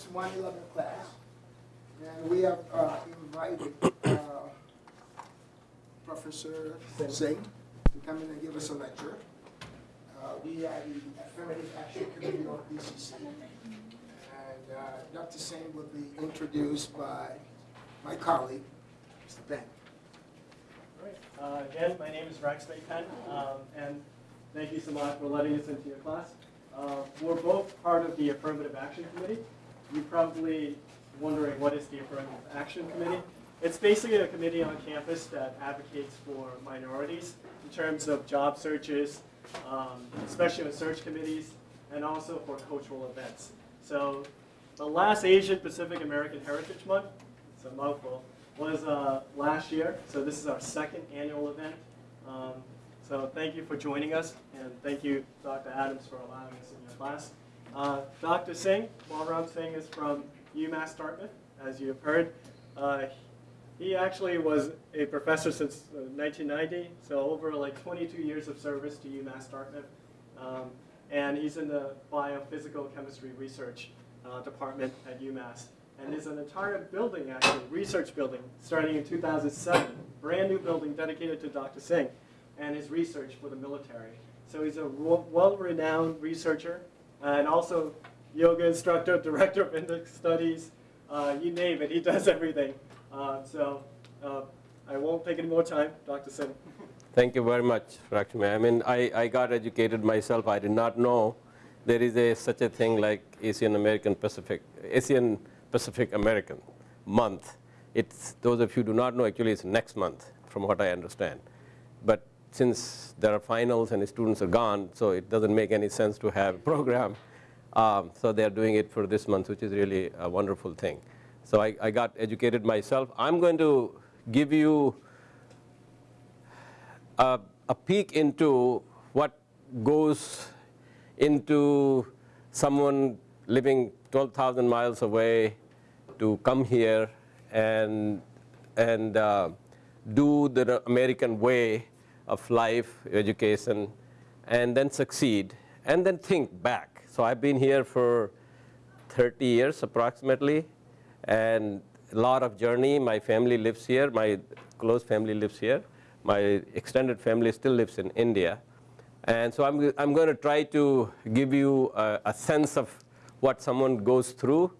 this 111 class, and we have uh, invited uh, Professor Singh to come in and give us a lecture. Uh, We are the Affirmative Action Committee of BCC. And uh, Dr. Singh will be introduced by my colleague, Mr. Ben. All right. Uh, Again, my name is Rex Maypen, um, and thank you so much for letting us into your class. Uh, We're both part of the Affirmative Action Committee. You're probably wondering, what is the Affirmative Action Committee? It's basically a committee on campus that advocates for minorities in terms of job searches, um, especially with search committees, and also for cultural events. So the last Asian Pacific American Heritage Month, it's a mouthful, was uh, last year. So this is our second annual event. Um, so thank you for joining us, and thank you, Dr. Adams, for allowing us in your class. Uh, Dr. Singh, Balram Singh, is from UMass Dartmouth, as you have heard. Uh, he actually was a professor since uh, 1990, so over like 22 years of service to UMass Dartmouth. Um, and he's in the biophysical chemistry research uh, department at UMass. And there's an entire building, actually, research building, starting in 2007, brand new building dedicated to Dr. Singh and his research for the military. So he's a well-renowned researcher and also yoga instructor, director of Indic studies, uh, you name it, he does everything. Uh, so uh, I won't take any more time, Dr. Singh. Thank you very much, Lakshmi. I mean, I, I got educated myself. I did not know there is a, such a thing like Asian American Pacific, Asian Pacific American month. It's, those of you who do not know, actually it's next month, from what I understand. But since there are finals and the students are gone, so it doesn't make any sense to have a program. Um, so they're doing it for this month, which is really a wonderful thing. So I, I got educated myself. I'm going to give you a, a peek into what goes into someone living 12,000 miles away to come here and, and uh, do the American way of life, education, and then succeed, and then think back. So I've been here for 30 years approximately, and a lot of journey. My family lives here. My close family lives here. My extended family still lives in India. And so I'm, I'm going to try to give you a, a sense of what someone goes through.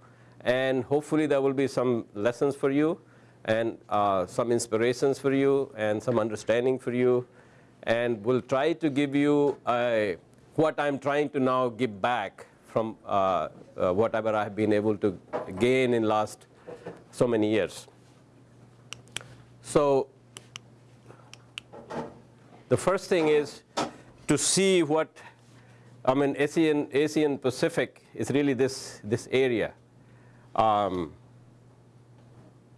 And hopefully there will be some lessons for you and uh, some inspirations for you and some understanding for you. And we'll try to give you a, what I'm trying to now give back from uh, uh, whatever I've been able to gain in last so many years. So the first thing is to see what, I mean, Asian, Asian Pacific is really this, this area, um,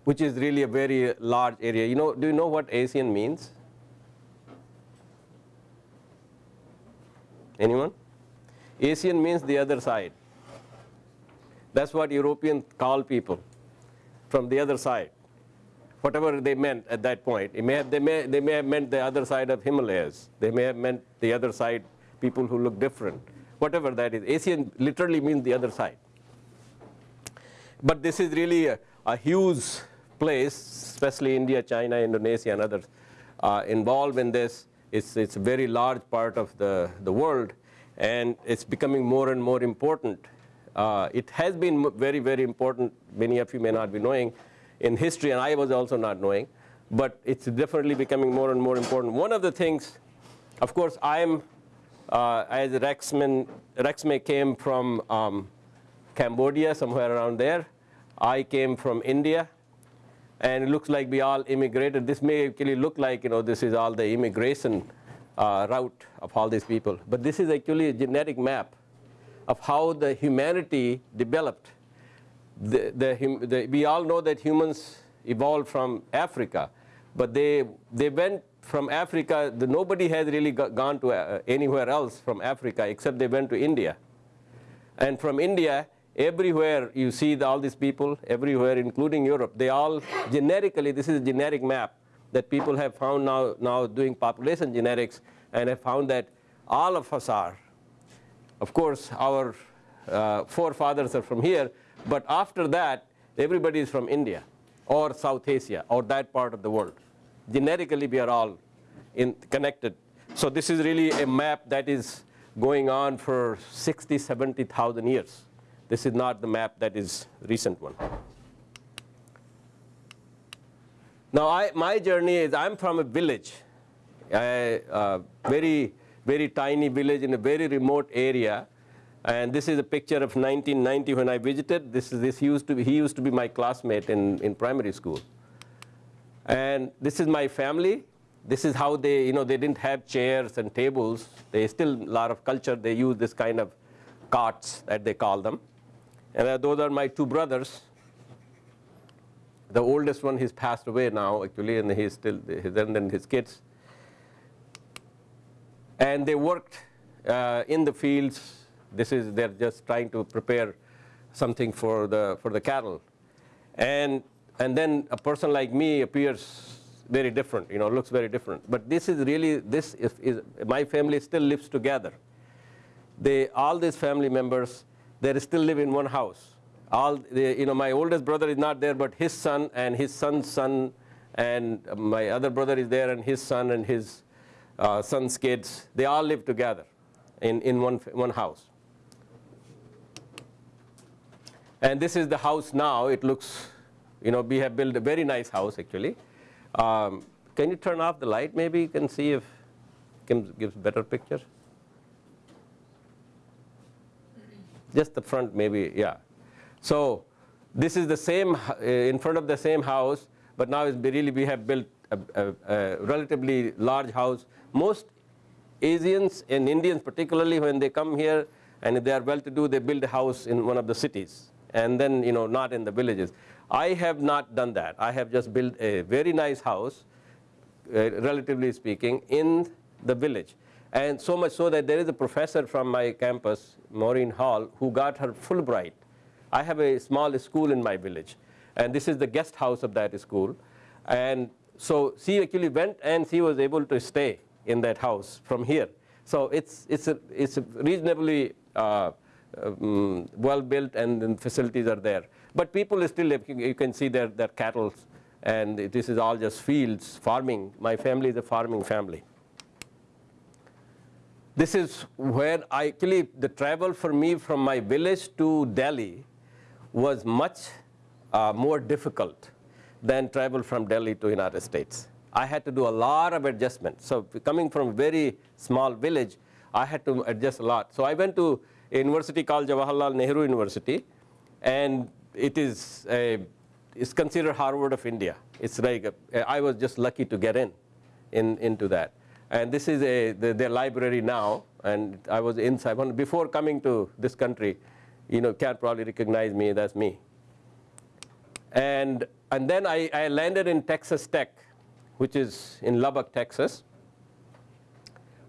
which is really a very large area. You know, do you know what Asian means? Anyone? Asian means the other side. That's what Europeans call people from the other side. Whatever they meant at that point. May have, they, may, they may have meant the other side of Himalayas. They may have meant the other side, people who look different. Whatever that is. Asian literally means the other side. But this is really a, a huge place, especially India, China, Indonesia, and others uh, involved in this. It's, it's a very large part of the, the world, and it's becoming more and more important. Uh, it has been very, very important, many of you may not be knowing, in history, and I was also not knowing, but it's definitely becoming more and more important. One of the things, of course, I'm, uh, as Rexman, Rexme came from um, Cambodia, somewhere around there. I came from India, and it looks like we all immigrated. This may actually look like, you know, this is all the immigration uh, route of all these people. But this is actually a genetic map of how the humanity developed. The, the, the, we all know that humans evolved from Africa, but they, they went from Africa, the, nobody has really gone to uh, anywhere else from Africa except they went to India. And from India, everywhere you see the, all these people, everywhere, including Europe, they all generically this is a generic map that people have found now, now doing population genetics and have found that all of us are. Of course, our uh, forefathers are from here, But after that, everybody is from India or South Asia or that part of the world. Genetically, we are all in, connected. So this is really a map that is going on for 60, 70,000 years. This is not the map that is recent one. Now, I, my journey is I'm from a village, a uh, very, very tiny village in a very remote area. And this is a picture of 1990 when I visited. This, is, this used to be, he used to be my classmate in, in primary school. And this is my family. This is how they, you know, they didn't have chairs and tables. They still, a lot of culture, they use this kind of carts that they call them. And those are my two brothers. The oldest one, he's passed away now, actually, and he's still, his, and then his kids. And they worked uh, in the fields. This is, they're just trying to prepare something for the, for the cattle. And, and then a person like me appears very different, you know, looks very different. But this is really, this is, is my family still lives together. They, all these family members, they still live in one house. All the, you know my oldest brother is not there but his son and his son's son and my other brother is there and his son and his uh, son's kids they all live together in, in one, one house. And this is the house now. It looks you know we have built a very nice house actually. Um, can you turn off the light? Maybe you can see if gives, gives better picture just the front maybe yeah so this is the same, uh, in front of the same house, but now it's really we have built a, a, a relatively large house. Most Asians and Indians particularly when they come here and if they are well-to-do, they build a house in one of the cities and then you know not in the villages. I have not done that. I have just built a very nice house, uh, relatively speaking, in the village. And so much so that there is a professor from my campus, Maureen Hall, who got her Fulbright I have a small school in my village. And this is the guest house of that school. And so she actually went and she was able to stay in that house from here. So it's, it's, a, it's a reasonably uh, um, well built and facilities are there. But people still you can see their, their cattle and this is all just fields, farming. My family is a farming family. This is where I actually, the travel for me from my village to Delhi was much uh, more difficult than travel from Delhi to United States. I had to do a lot of adjustments. So coming from a very small village, I had to adjust a lot. So I went to a university called Jawaharlal Nehru University, and it is a, it's considered Harvard of India. It's like a, I was just lucky to get in, in into that. And this is a, the, their library now, and I was inside. Before coming to this country, you know, can't probably recognize me, that's me. And, and then I, I landed in Texas Tech, which is in Lubbock, Texas,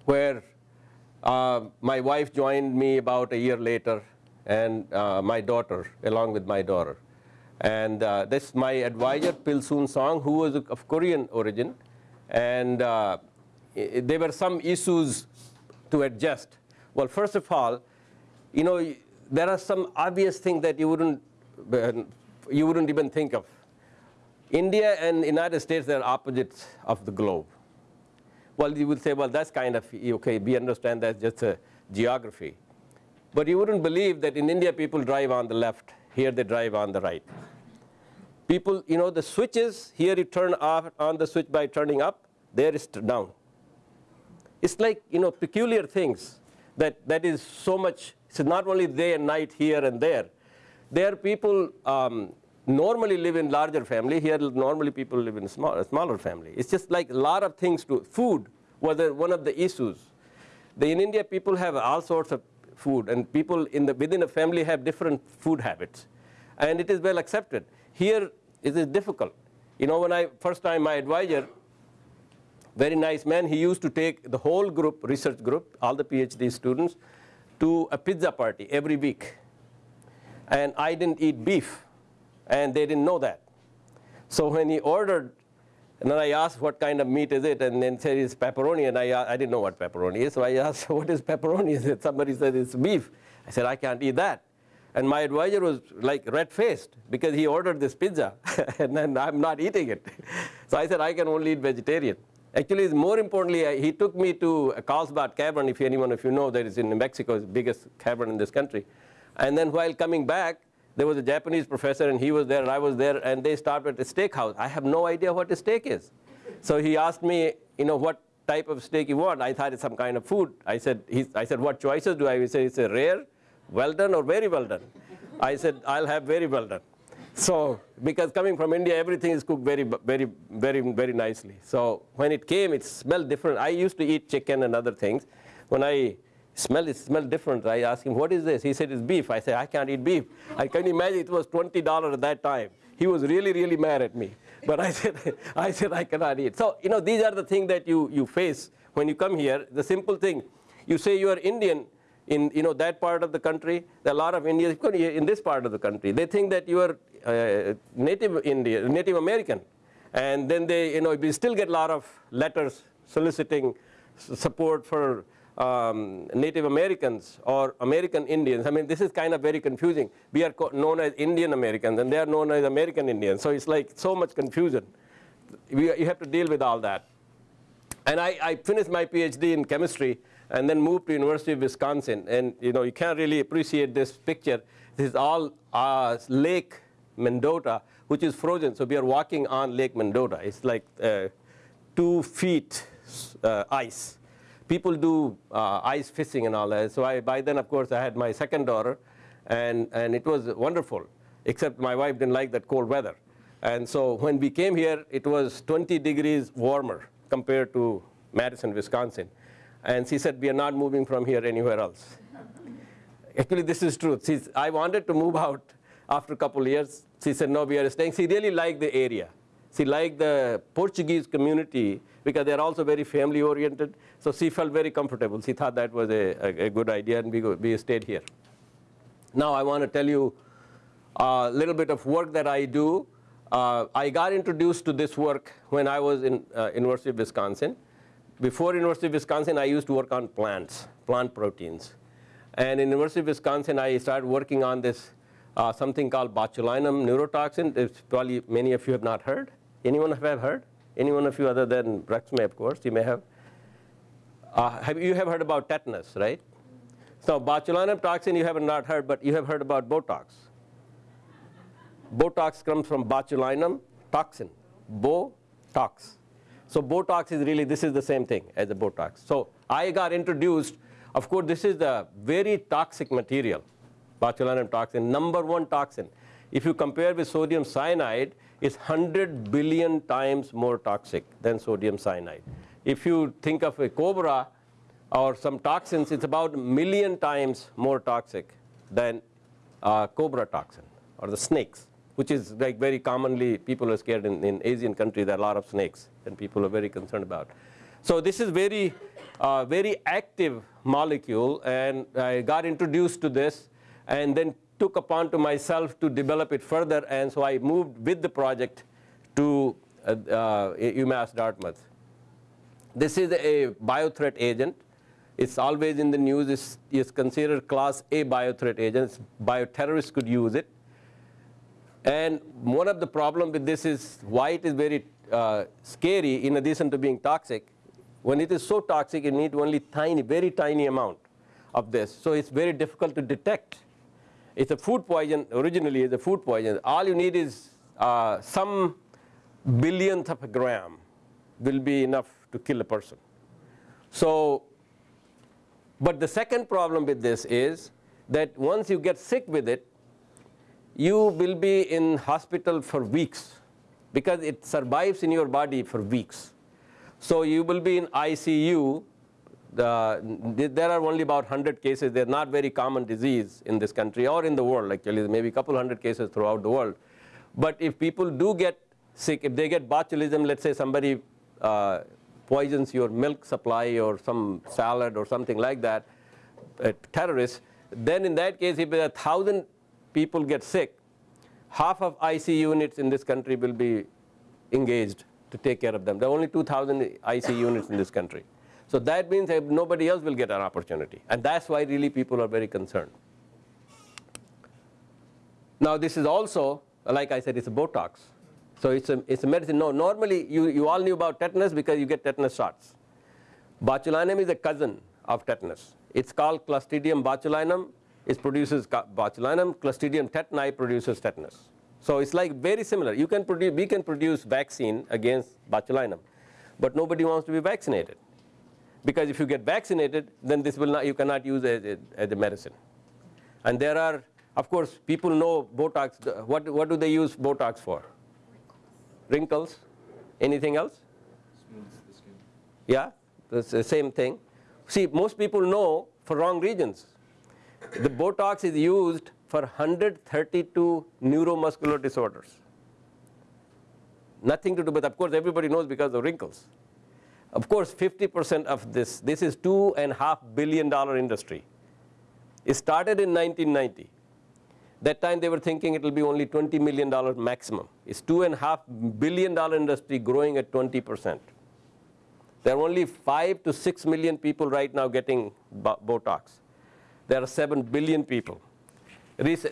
where uh, my wife joined me about a year later, and uh, my daughter, along with my daughter. And uh, this my advisor, Pilsoon Song, who was of Korean origin. And uh, there were some issues to adjust. Well, first of all, you know, there are some obvious things that you wouldn't, uh, you wouldn't even think of. India and United States, are opposites of the globe. Well, you would say, well, that's kind of, okay, we understand that's just a geography. But you wouldn't believe that in India people drive on the left, here they drive on the right. People, you know, the switches, here you turn off on the switch by turning up, there is down. It's like, you know, peculiar things that, that is so much so not only day and night here and there. There people um, normally live in larger family. Here normally people live in small, smaller family. It's just like a lot of things to food was one of the issues. The, in India people have all sorts of food and people in the, within a family have different food habits. And it is well accepted. Here it is difficult. You know, when I first time my advisor, very nice man, he used to take the whole group, research group, all the PhD students, to a pizza party every week. And I didn't eat beef, and they didn't know that. So when he ordered, and then I asked what kind of meat is it, and then said it's pepperoni, and I, I didn't know what pepperoni is, so I asked what is pepperoni? Somebody said it's beef. I said I can't eat that. And my advisor was like red-faced because he ordered this pizza and then I'm not eating it. So I said, I can only eat vegetarian. Actually, more importantly, he took me to Carlsbad Cavern, if anyone of you know, that is in New Mexico, the biggest cavern in this country. And then while coming back, there was a Japanese professor and he was there and I was there and they stopped at a steakhouse. I have no idea what a steak is. So he asked me, you know, what type of steak you want. I thought it's some kind of food. I said, I said, what choices do I have? He said, it's a rare, well done, or very well done. I said, I'll have very well done. So, because coming from India, everything is cooked very, very, very, very nicely. So when it came, it smelled different. I used to eat chicken and other things. When I smelled it, smelled different. I asked him, what is this? He said, it's beef. I said, I can't eat beef. I can imagine it was $20 at that time. He was really, really mad at me. But I said, I said, I cannot eat. So, you know, these are the things that you, you face when you come here. The simple thing, you say you are Indian, in you know that part of the country, there are a lot of Indians in this part of the country. They think that you are uh, native Indian, Native American, and then they you know we still get a lot of letters soliciting support for um, Native Americans or American Indians. I mean this is kind of very confusing. We are known as Indian Americans, and they are known as American Indians. So it's like so much confusion. We, you have to deal with all that. And I, I finished my PhD in chemistry and then moved to University of Wisconsin. And you know, you can't really appreciate this picture. This is all uh, Lake Mendota, which is frozen. So we are walking on Lake Mendota. It's like uh, two feet uh, ice. People do uh, ice fishing and all that. So I, by then, of course, I had my second daughter, and, and it was wonderful, except my wife didn't like that cold weather. And so when we came here, it was 20 degrees warmer compared to Madison, Wisconsin. And she said, we are not moving from here anywhere else. Actually, this is true. She, I wanted to move out after a couple years. She said, no, we are staying. She really liked the area. She liked the Portuguese community because they're also very family oriented. So she felt very comfortable. She thought that was a, a, a good idea and we, go, we stayed here. Now I want to tell you a little bit of work that I do. Uh, I got introduced to this work when I was in uh, University of Wisconsin. Before University of Wisconsin, I used to work on plants, plant proteins. And in University of Wisconsin, I started working on this uh, something called botulinum neurotoxin. It's probably many of you have not heard. Anyone have heard? Anyone of you other than Rex may, of course, you may have. Uh, have you have heard about tetanus, right? So botulinum toxin you have not heard, but you have heard about Botox. Botox comes from botulinum toxin, Botox. So Botox is really, this is the same thing as a Botox. So I got introduced, of course this is the very toxic material, botulinum toxin, number one toxin. If you compare with sodium cyanide, it's 100 billion times more toxic than sodium cyanide. If you think of a cobra or some toxins, it's about a million times more toxic than cobra toxin or the snakes, which is like very commonly people are scared in, in Asian countries. There are a lot of snakes, and people are very concerned about. So this is very, uh, very active molecule, and I got introduced to this, and then took upon to myself to develop it further, and so I moved with the project to uh, uh, UMass Dartmouth. This is a biothreat agent. It's always in the news. It's, it's considered class A biothreat agent. Bioterrorists could use it. And one of the problems with this is why it is very uh, scary in addition to being toxic. When it is so toxic, you need only tiny, very tiny amount of this. So it's very difficult to detect. It's a food poison, originally it's a food poison. All you need is uh, some billionth of a gram will be enough to kill a person. So, but the second problem with this is that once you get sick with it, you will be in hospital for weeks because it survives in your body for weeks. So you will be in ICU. The, there are only about 100 cases. They're not very common disease in this country or in the world actually. Maybe a couple hundred cases throughout the world. But if people do get sick, if they get botulism, let's say somebody uh, poisons your milk supply or some salad or something like that, a terrorist, then in that case, if a thousand people get sick, half of IC units in this country will be engaged to take care of them. There are only 2,000 IC units in this country. So that means that nobody else will get an opportunity. And that's why really people are very concerned. Now this is also, like I said, it's a Botox. So it's a, it's a medicine. No, normally you, you all knew about tetanus because you get tetanus shots. Botulinum is a cousin of tetanus. It's called Clostridium botulinum. It produces botulinum. Clostridium tetani produces tetanus. So it's like very similar. You can produce, we can produce vaccine against botulinum, but nobody wants to be vaccinated. Because if you get vaccinated, then this will not, you cannot use it as, as a medicine. And there are, of course, people know Botox. What, what do they use Botox for? Wrinkles. Anything else? the skin. Yeah, it's the same thing. See, most people know for wrong reasons. The Botox is used for 132 neuromuscular disorders. Nothing to do, but of course everybody knows because of wrinkles. Of course, 50% of this, this is two and a half billion dollar industry. It started in 1990. That time they were thinking it will be only $20 million maximum. It's two and a half billion dollar industry growing at 20%. There are only five to six million people right now getting Botox. There are seven billion people.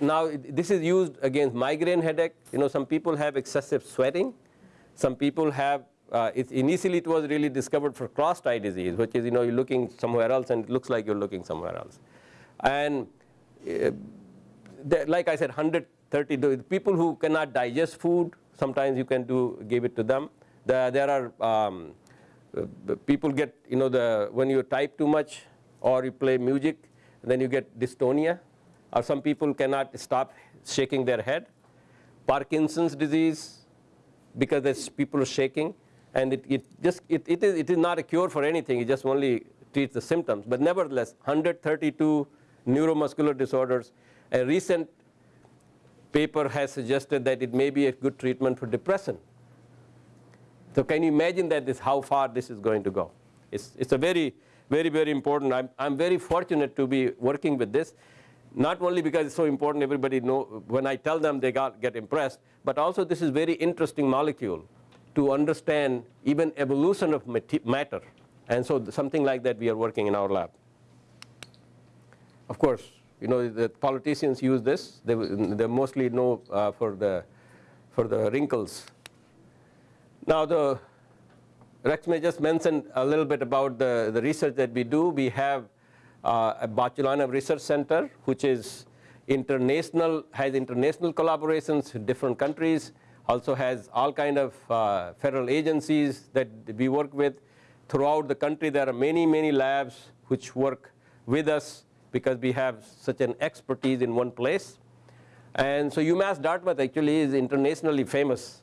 Now this is used against migraine headache. You know, some people have excessive sweating. Some people have, uh, it, initially it was really discovered for crossed eye disease, which is, you know, you're looking somewhere else and it looks like you're looking somewhere else. And uh, like I said, 130 people who cannot digest food, sometimes you can do give it to them. The, there are um, uh, people get you know the when you type too much or you play music, then you get dystonia, or some people cannot stop shaking their head. Parkinson's disease, because there's people shaking, and it, it just it, it is it is not a cure for anything. It just only treats the symptoms. But nevertheless, 132 neuromuscular disorders a recent paper has suggested that it may be a good treatment for depression. So can you imagine that this, how far this is going to go? It's, it's a very, very, very important. I'm, I'm very fortunate to be working with this, not only because it's so important, everybody know, when I tell them they got, get impressed, but also this is very interesting molecule to understand even evolution of matter. And so something like that we are working in our lab. Of course, you know, the politicians use this. They, they mostly know uh, for, the, for the wrinkles. Now, the Rex may just mention a little bit about the, the research that we do. We have uh, a Botulinum Research Center, which is international, has international collaborations in different countries, also has all kind of uh, federal agencies that we work with. Throughout the country, there are many, many labs which work with us because we have such an expertise in one place. And so UMass Dartmouth actually is internationally famous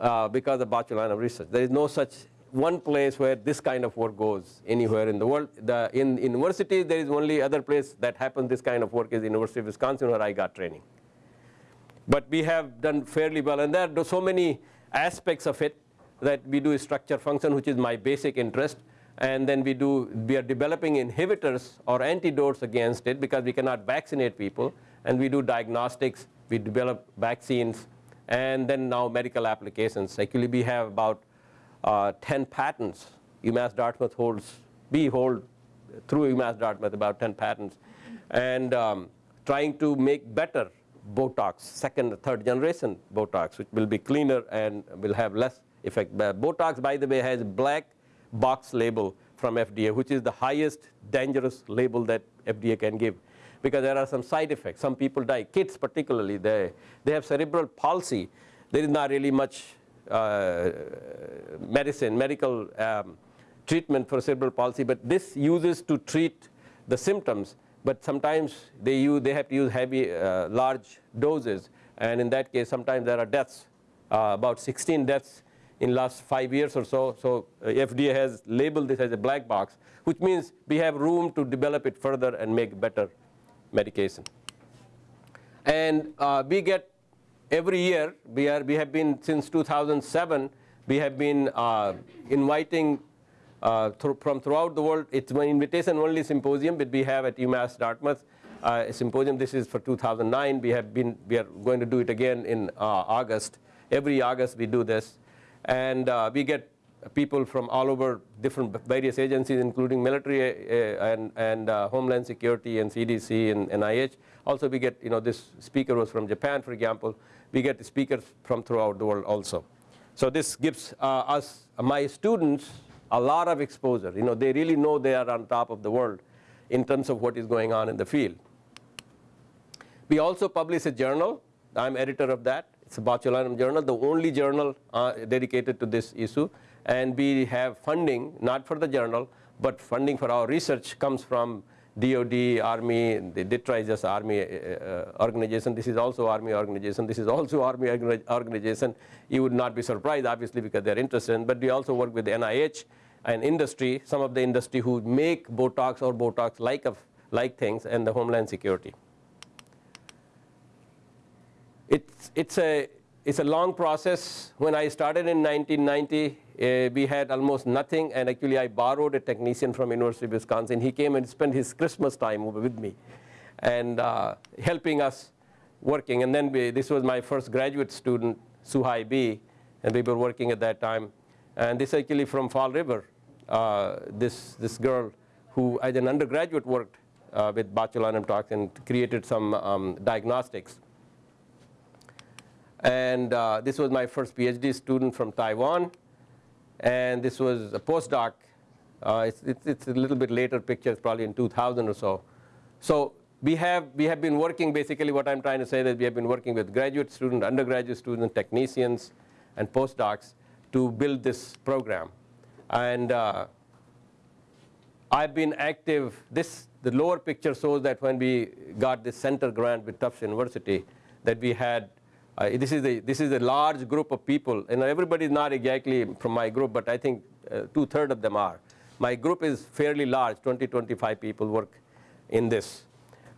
uh, because of botulinum research. There is no such one place where this kind of work goes anywhere in the world. The, in universities, there is only other place that happens this kind of work is University of Wisconsin where I got training. But we have done fairly well. And there are so many aspects of it that we do structure function, which is my basic interest. And then we do we are developing inhibitors or antidotes against it because we cannot vaccinate people. And we do diagnostics we develop vaccines and then now medical applications. Actually we have about uh, 10 patents. UMass Dartmouth holds we hold through UMass Dartmouth about 10 patents. And um, trying to make better Botox second third generation Botox which will be cleaner and will have less effect Botox by the way has black box label from FDA, which is the highest dangerous label that FDA can give. Because there are some side effects. Some people die, kids particularly, they, they have cerebral palsy. There is not really much uh, medicine, medical um, treatment for cerebral palsy, but this uses to treat the symptoms. But sometimes they, use, they have to use heavy, uh, large doses. And in that case, sometimes there are deaths, uh, about 16 deaths in last five years or so. So uh, FDA has labeled this as a black box, which means we have room to develop it further and make better medication. And uh, we get every year, we, are, we have been since 2007, we have been uh, inviting th from throughout the world. It's an invitation only symposium that we have at UMass Dartmouth. Uh, a symposium, this is for 2009. We have been, we are going to do it again in uh, August. Every August we do this. And uh, we get people from all over different various agencies, including military uh, and, and uh, Homeland Security and CDC and NIH. Also, we get, you know, this speaker was from Japan, for example. We get speakers from throughout the world also. So this gives uh, us, my students, a lot of exposure. You know, they really know they are on top of the world in terms of what is going on in the field. We also publish a journal. I'm editor of that. It's a botulinum journal, the only journal uh, dedicated to this issue. And we have funding, not for the journal, but funding for our research comes from DOD, Army, the DTRA is just Army uh, uh, organization. This is also Army organization. This is also Army organization. You would not be surprised, obviously, because they're interested. In, but we also work with NIH and industry, some of the industry who make Botox or Botox-like like things, and the Homeland Security. It's, it's, a, it's a long process. When I started in 1990, uh, we had almost nothing, and actually I borrowed a technician from University of Wisconsin. He came and spent his Christmas time with me and uh, helping us working. And then we, this was my first graduate student, Suhai B, and we were working at that time. And this actually from Fall River, uh, this, this girl who as an undergraduate worked uh, with botulinum toxin and created some um, diagnostics. And uh, this was my first PhD student from Taiwan. And this was a postdoc. Uh, it's, it's, it's, a little bit later picture, probably in 2000 or so. So we have, we have been working, basically what I'm trying to say that we have been working with graduate students, undergraduate students, technicians, and postdocs to build this program. And uh, I've been active. This, the lower picture shows that when we got this center grant with Tufts University, that we had uh, this is a this is a large group of people, and everybody is not exactly from my group, but I think uh, two thirds of them are. My group is fairly large, 20, 25 people work in this.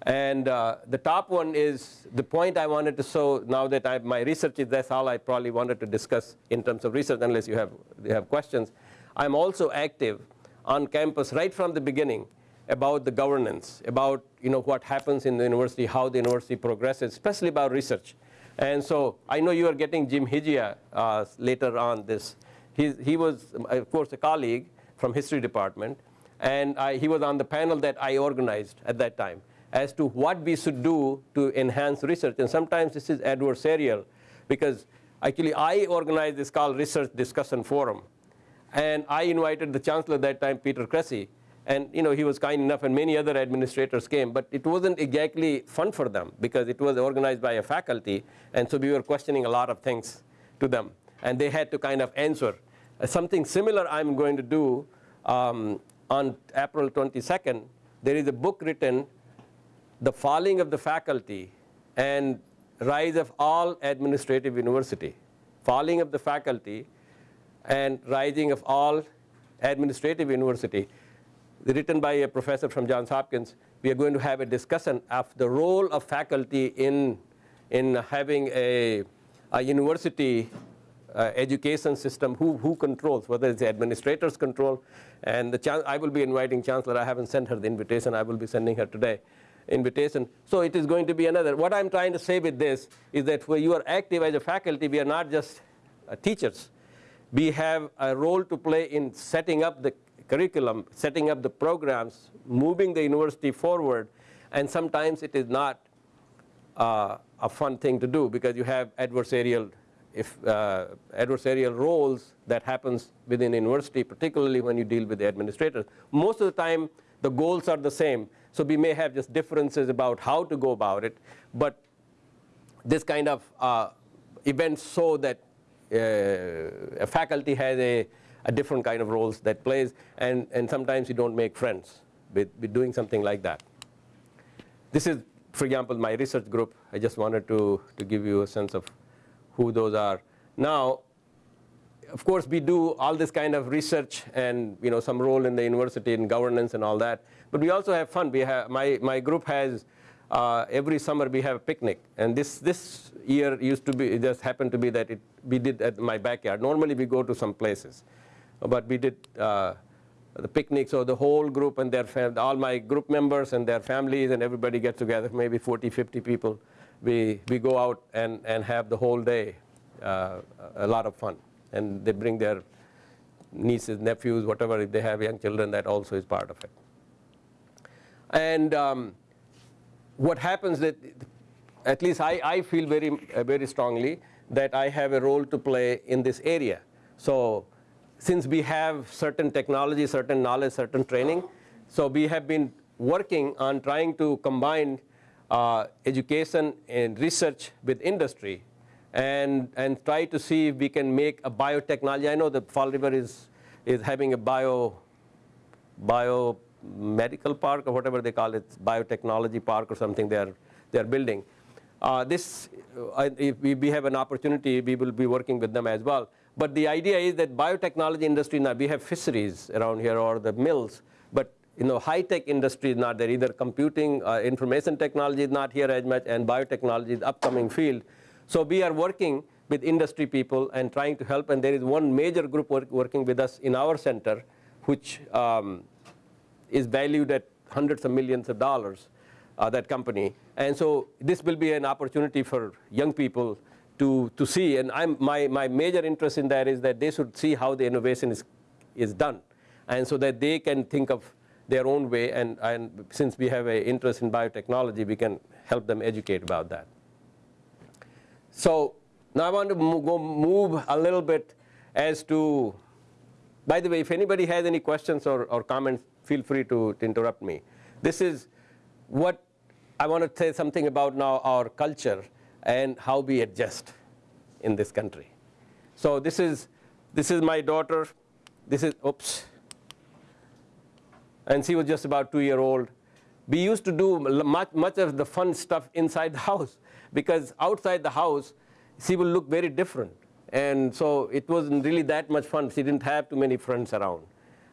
And uh, the top one is the point I wanted to show now that I, my research is that's all I probably wanted to discuss in terms of research, unless you have you have questions. I'm also active on campus right from the beginning about the governance, about you know what happens in the university, how the university progresses, especially about research. And so I know you are getting Jim Hijiya uh, later on this. He, he was, of course, a colleague from history department. And I, he was on the panel that I organized at that time as to what we should do to enhance research. And sometimes this is adversarial because actually I organized this called Research Discussion Forum. And I invited the chancellor at that time, Peter Cressy, and you know, he was kind enough and many other administrators came, but it wasn't exactly fun for them because it was organized by a faculty. And so we were questioning a lot of things to them. And they had to kind of answer. Uh, something similar I'm going to do um, on April 22nd. There is a book written, The Falling of the Faculty and Rise of All Administrative University. Falling of the Faculty and Rising of All Administrative University written by a professor from Johns Hopkins, we are going to have a discussion of the role of faculty in, in having a, a university uh, education system, who, who controls, whether it's the administrators control. And the I will be inviting Chancellor. I haven't sent her the invitation. I will be sending her today invitation. So it is going to be another. What I'm trying to say with this is that when you are active as a faculty, we are not just uh, teachers. We have a role to play in setting up the curriculum, setting up the programs, moving the university forward, and sometimes it is not uh, a fun thing to do because you have adversarial if uh, adversarial roles that happens within university, particularly when you deal with the administrators. Most of the time, the goals are the same. So we may have just differences about how to go about it. But this kind of uh, events show that uh, a faculty has a a different kind of roles that plays, and, and sometimes you don't make friends with, with doing something like that. This is, for example, my research group. I just wanted to, to give you a sense of who those are. Now, of course, we do all this kind of research and you know some role in the university and governance and all that. But we also have fun. We have my my group has uh, every summer we have a picnic, and this this year used to be it just happened to be that it we did at my backyard. Normally we go to some places, but we did uh, the picnic, so the whole group and their all my group members and their families and everybody get together, maybe 40, 50 people. We, we go out and, and have the whole day, uh, a lot of fun. And they bring their nieces, nephews, whatever, if they have young children, that also is part of it. And um, what happens that, at least I, I feel very, uh, very strongly that I have a role to play in this area. So since we have certain technology, certain knowledge, certain training, so we have been working on trying to combine uh, education and research with industry and, and try to see if we can make a biotechnology. I know that Fall River is, is having a bio, biomedical park or whatever they call it, biotechnology park or something they are, they are building. Uh, this, uh, if we, we have an opportunity, we will be working with them as well. But the idea is that biotechnology industry now, we have fisheries around here or the mills, but you know, high-tech industry is not there. Either computing, uh, information technology is not here as much, and biotechnology is upcoming field. So we are working with industry people and trying to help, and there is one major group work, working with us in our center, which um, is valued at hundreds of millions of dollars, uh, that company. And so this will be an opportunity for young people to, to see, and I'm, my, my major interest in that is that they should see how the innovation is, is done, and so that they can think of their own way, and, and since we have an interest in biotechnology, we can help them educate about that. So now I want to move, go move a little bit as to, by the way, if anybody has any questions or, or comments, feel free to, to interrupt me. This is what I want to say something about now our culture and how we adjust in this country. So this is, this is my daughter. This is, oops. And she was just about two year old. We used to do much, much of the fun stuff inside the house because outside the house, she will look very different. And so it wasn't really that much fun. She didn't have too many friends around.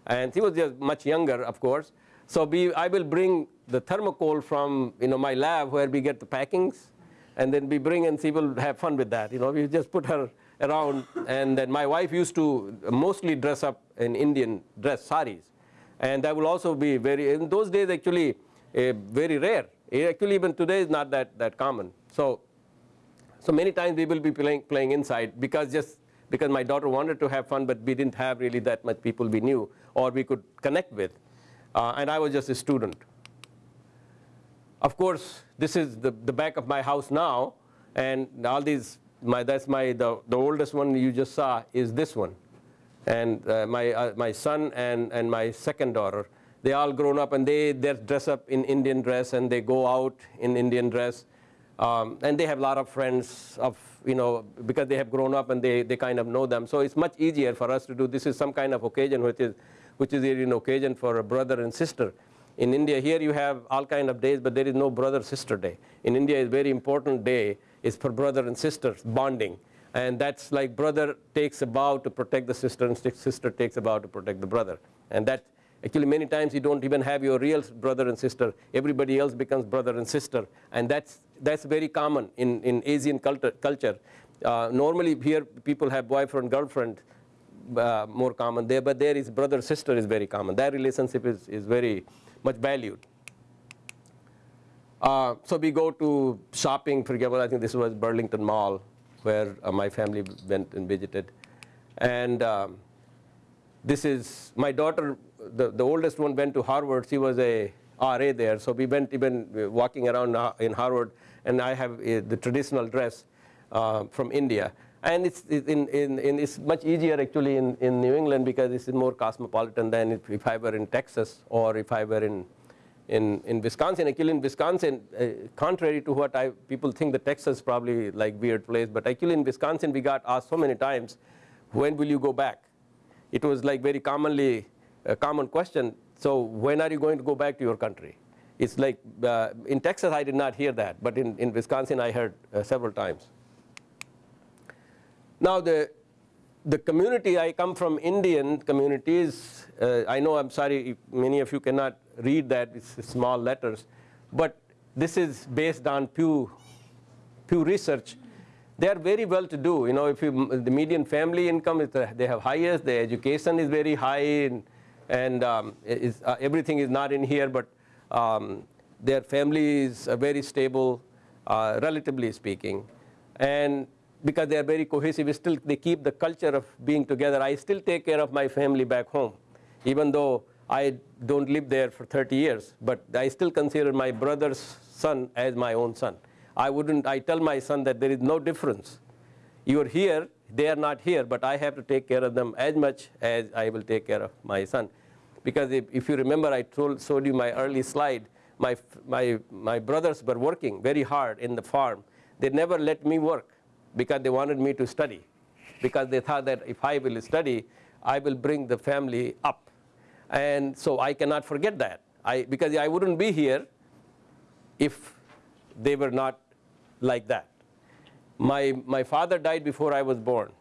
And she was just much younger, of course. So we, I will bring the thermocol from you know, my lab where we get the packings. And then we bring and she will have fun with that. You know, we just put her around. And then my wife used to mostly dress up in Indian dress, saris. And that will also be very, in those days actually, uh, very rare. Actually, even today is not that, that common. So, so many times we will be playing, playing inside because just because my daughter wanted to have fun, but we didn't have really that much people we knew or we could connect with. Uh, and I was just a student. Of course, this is the, the back of my house now, and all these, my, that's my, the, the oldest one you just saw is this one. And uh, my, uh, my son and, and my second daughter, they all grown up and they, they dress up in Indian dress and they go out in Indian dress. Um, and they have a lot of friends of, you know, because they have grown up and they, they kind of know them. So it's much easier for us to do, this is some kind of occasion which is, which is an occasion for a brother and sister. In India, here you have all kind of days, but there is no brother-sister day. In India, a very important day is for brother and sisters bonding. And that's like brother takes a vow to protect the sister and sister takes a vow to protect the brother. And that actually many times you don't even have your real brother and sister. Everybody else becomes brother and sister. And that's, that's very common in, in Asian culture. culture. Uh, normally here people have boyfriend, girlfriend, uh, more common there, but there is brother, sister is very common. That relationship is, is very much valued. Uh, so we go to shopping, for example, I think this was Burlington Mall where uh, my family went and visited. And um, this is, my daughter, the, the oldest one went to Harvard. She was a RA there. So we went even uh, walking around uh, in Harvard and I have uh, the traditional dress uh, from India. And it's, in, in, in, it's much easier actually in, in New England because it's more cosmopolitan than if, if I were in Texas or if I were in, in, in Wisconsin. Actually in Wisconsin, uh, contrary to what I, people think the Texas probably like weird place, but actually in Wisconsin we got asked so many times, when will you go back? It was like very commonly, a common question, so when are you going to go back to your country? It's like, uh, in Texas I did not hear that, but in, in Wisconsin I heard uh, several times. Now the, the community, I come from Indian communities. Uh, I know, I'm sorry, many of you cannot read that, it's small letters. But this is based on Pew, Pew Research. They are very well to do. You know, if you, the median family income, is the, they have highest, their education is very high, and, and um, is, uh, everything is not in here, but um, their family is uh, very stable, uh, relatively speaking. And because they are very cohesive, still they keep the culture of being together. I still take care of my family back home, even though I don't live there for 30 years, but I still consider my brother's son as my own son. I wouldn't, I tell my son that there is no difference. You are here, they are not here, but I have to take care of them as much as I will take care of my son. Because if, if you remember, I told, showed you my early slide, my, my, my brothers were working very hard in the farm. They never let me work because they wanted me to study. Because they thought that if I will study, I will bring the family up. And so I cannot forget that. I, because I wouldn't be here if they were not like that. My, my father died before I was born.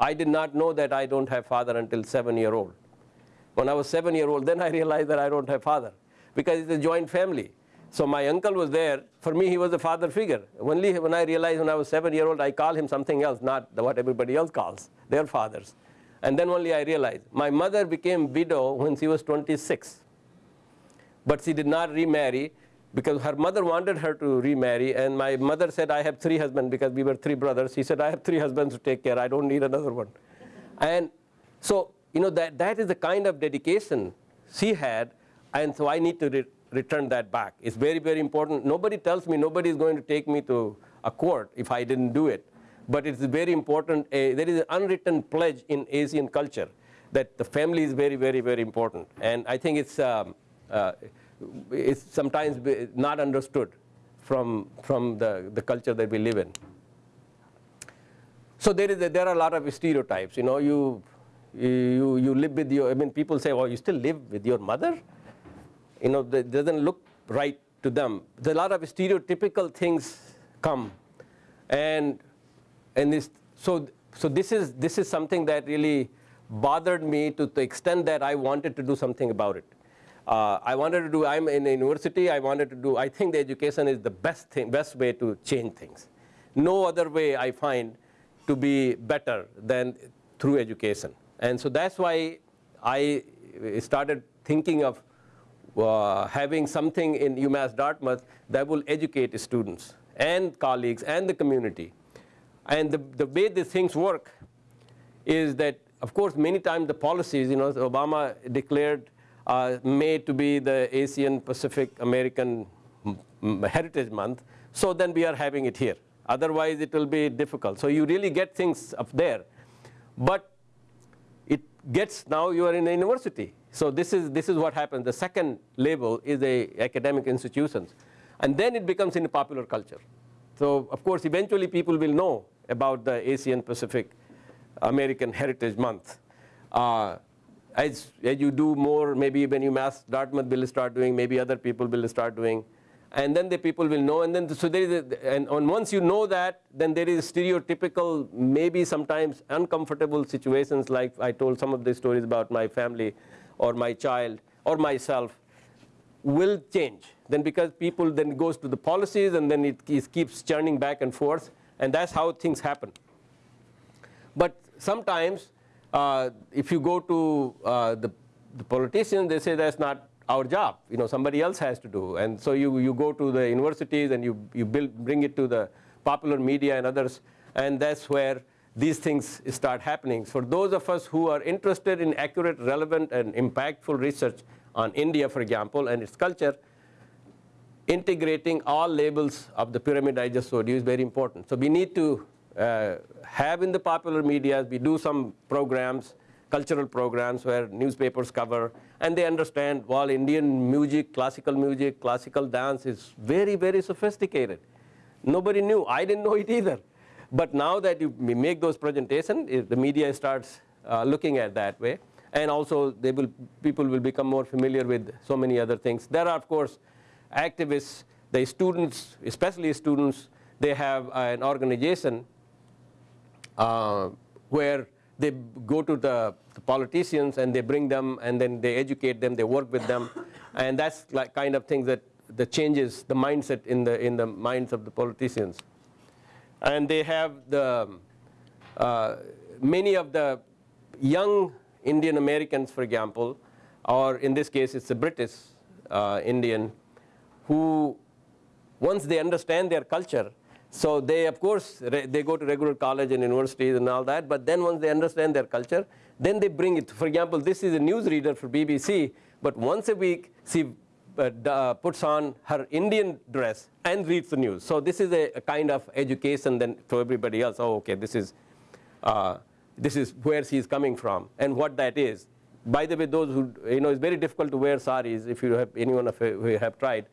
I did not know that I don't have father until seven year old. When I was seven year old, then I realized that I don't have father because it's a joint family. So my uncle was there. For me, he was a father figure. Only when I realized when I was seven year old, I call him something else, not what everybody else calls their fathers. And then only I realized. My mother became widow when she was 26. But she did not remarry because her mother wanted her to remarry. And my mother said, I have three husbands because we were three brothers. She said, I have three husbands to take care. I don't need another one. And so, you know, that, that is the kind of dedication she had. And so I need to return that back. It's very, very important. Nobody tells me, nobody is going to take me to a court if I didn't do it. But it's very important. Uh, there is an unwritten pledge in Asian culture that the family is very, very, very important. And I think it's, um, uh, it's sometimes not understood from, from the, the culture that we live in. So there, is a, there are a lot of stereotypes. You know, you, you, you live with your, I mean, people say, oh, you still live with your mother? You know, that doesn't look right to them. There's a lot of stereotypical things come. And, and this, so, so this, is, this is something that really bothered me to the extent that I wanted to do something about it. Uh, I wanted to do, I'm in a university, I wanted to do, I think the education is the best, thing, best way to change things. No other way I find to be better than through education. And so that's why I started thinking of uh, having something in UMass Dartmouth that will educate students and colleagues and the community. And the, the way these things work is that, of course, many times the policies, you know, Obama declared uh, May to be the Asian Pacific American Heritage Month. So then we are having it here. Otherwise, it will be difficult. So you really get things up there. But it gets now you are in a university. So this is, this is what happens. The second label is the academic institutions. And then it becomes in popular culture. So of course, eventually people will know about the Asian Pacific American Heritage Month. Uh, as, as you do more, maybe when UMass Dartmouth will start doing, maybe other people will start doing. And then the people will know, and then so there is, a, and once you know that, then there is stereotypical, maybe sometimes uncomfortable situations like I told some of the stories about my family or my child or myself will change. Then because people then goes to the policies and then it, keeps churning back and forth and that's how things happen. But sometimes uh, if you go to uh, the, the politicians, they say that's not our job. You know, somebody else has to do. And so you, you go to the universities and you, you build, bring it to the popular media and others, and that's where these things start happening. For those of us who are interested in accurate, relevant, and impactful research on India, for example, and its culture, integrating all labels of the pyramid I just showed you is very important. So we need to uh, have in the popular media, we do some programs, cultural programs where newspapers cover, and they understand, well, Indian music, classical music, classical dance is very, very sophisticated. Nobody knew. I didn't know it either. But now that you make those presentations, the media starts uh, looking at that way. And also, they will, people will become more familiar with so many other things. There are, of course, activists, the students, especially students, they have an organization uh, where they go to the, the, politicians and they bring them and then they educate them, they work with them. And that's like kind of things that, that changes the mindset in the, in the minds of the politicians. And they have the, uh, many of the young Indian Americans, for example, or in this case it's a British uh, Indian, who once they understand their culture, So they, of course, they go to regular college and universities and all that, but then once they understand their culture, then they bring it. For example, this is a newsreader for BBC, but once a week she uh, uh, puts on her Indian dress and reads the news. So this is a, a kind of education then to everybody else. Oh, okay, this is, uh, this is where she is coming from and what that is. By the way, those who, you know, it's very difficult to wear saris if you have anyone of you have tried.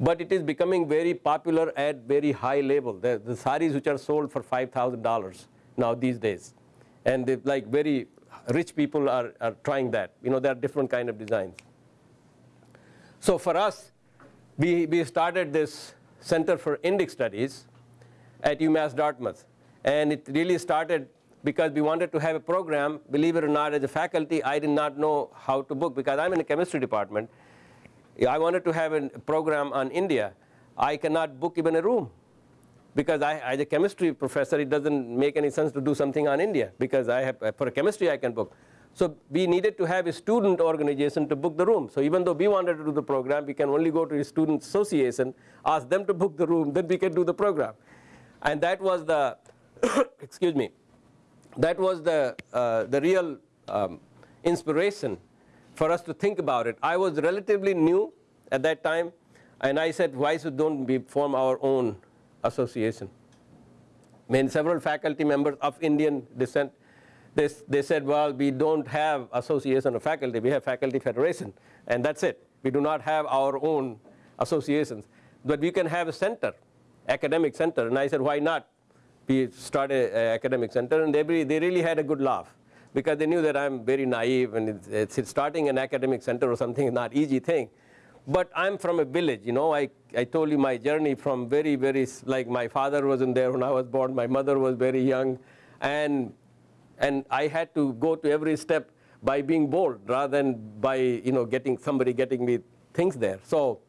But it is becoming very popular at very high level. The, the saris which are sold for $5,000 now these days. And they, like very rich people are, are trying that. You know, there are different kind of designs. So for us, we, we started this Center for Indic Studies at UMass Dartmouth. And it really started because we wanted to have a program. Believe it or not, as a faculty, I did not know how to book because I'm in the chemistry department. I wanted to have a program on India. I cannot book even a room because I, as a chemistry professor, it doesn't make any sense to do something on India because I have, for chemistry I can book. So we needed to have a student organization to book the room. So even though we wanted to do the program, we can only go to a student association, ask them to book the room, then we can do the program. And that was the, excuse me, that was the, uh, the real um, inspiration for us to think about it. I was relatively new at that time, and I said, why should don't we form our own association? I mean, several faculty members of Indian descent, they, they said, well, we don't have association of faculty, we have faculty federation, and that's it. We do not have our own associations, but we can have a center, academic center. And I said, why not? We started an academic center, and they, really- they really had a good laugh because they knew that I'm very naive, and it's, it's starting an academic center or something is not easy thing. But I'm from a village, you know. I, I told you my journey from very, very, like my father wasn't there when I was born. My mother was very young. And, and I had to go to every step by being bold rather than by, you know, getting somebody getting me things there. So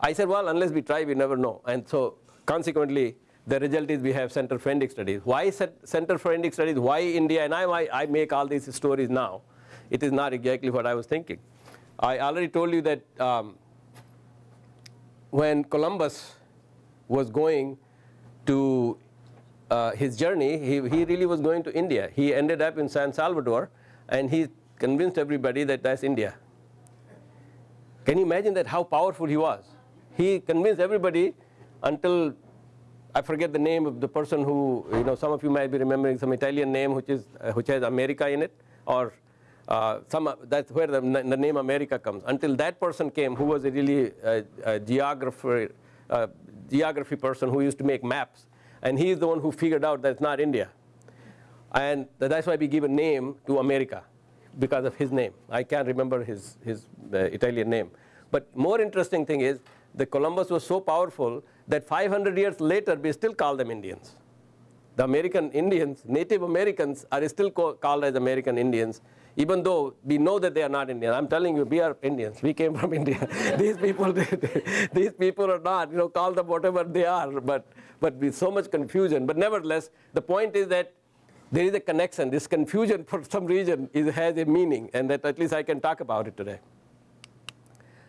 I said, well, unless we try, we never know. And so consequently, the result is we have Center for Indic Studies. Why Center for Indic Studies? Why India? And I, I, I make all these stories now. It is not exactly what I was thinking. I already told you that um, when Columbus was going to uh, his journey, he, he really was going to India. He ended up in San Salvador, and he convinced everybody that that's India. Can you imagine that how powerful he was? He convinced everybody until I forget the name of the person who, you know, some of you might be remembering some Italian name which is uh, which has America in it, or uh, some that's where the, the name America comes. Until that person came, who was a really uh, geographer, uh, geography person who used to make maps, and he is the one who figured out that it's not India, and that's why we give a name to America because of his name. I can't remember his, his uh, Italian name. But more interesting thing is that Columbus was so powerful that 500 years later we still call them Indians. The American Indians, Native Americans are still called as American Indians, even though we know that they are not Indian. I'm telling you, we are Indians. We came from India. these people, these people are not. You know, call them whatever they are. But but with so much confusion. But nevertheless, the point is that there is a connection. This confusion, for some reason, is, has a meaning, and that at least I can talk about it today.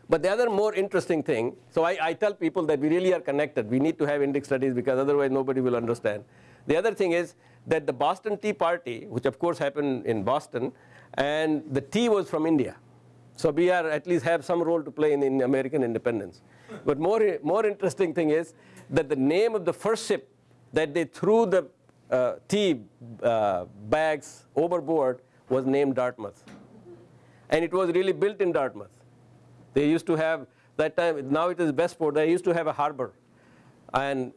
But the other more interesting thing, so I, I tell people that we really are connected. We need to have Indic studies because otherwise nobody will understand. The other thing is that the Boston Tea Party, which of course happened in Boston, and the tea was from India. So we are at least have some role to play in, in American independence. But more, more interesting thing is that the name of the first ship that they threw the uh, tea uh, bags overboard was named Dartmouth. And it was really built in Dartmouth. They used to have, that time, now it is Westport, they used to have a harbor. And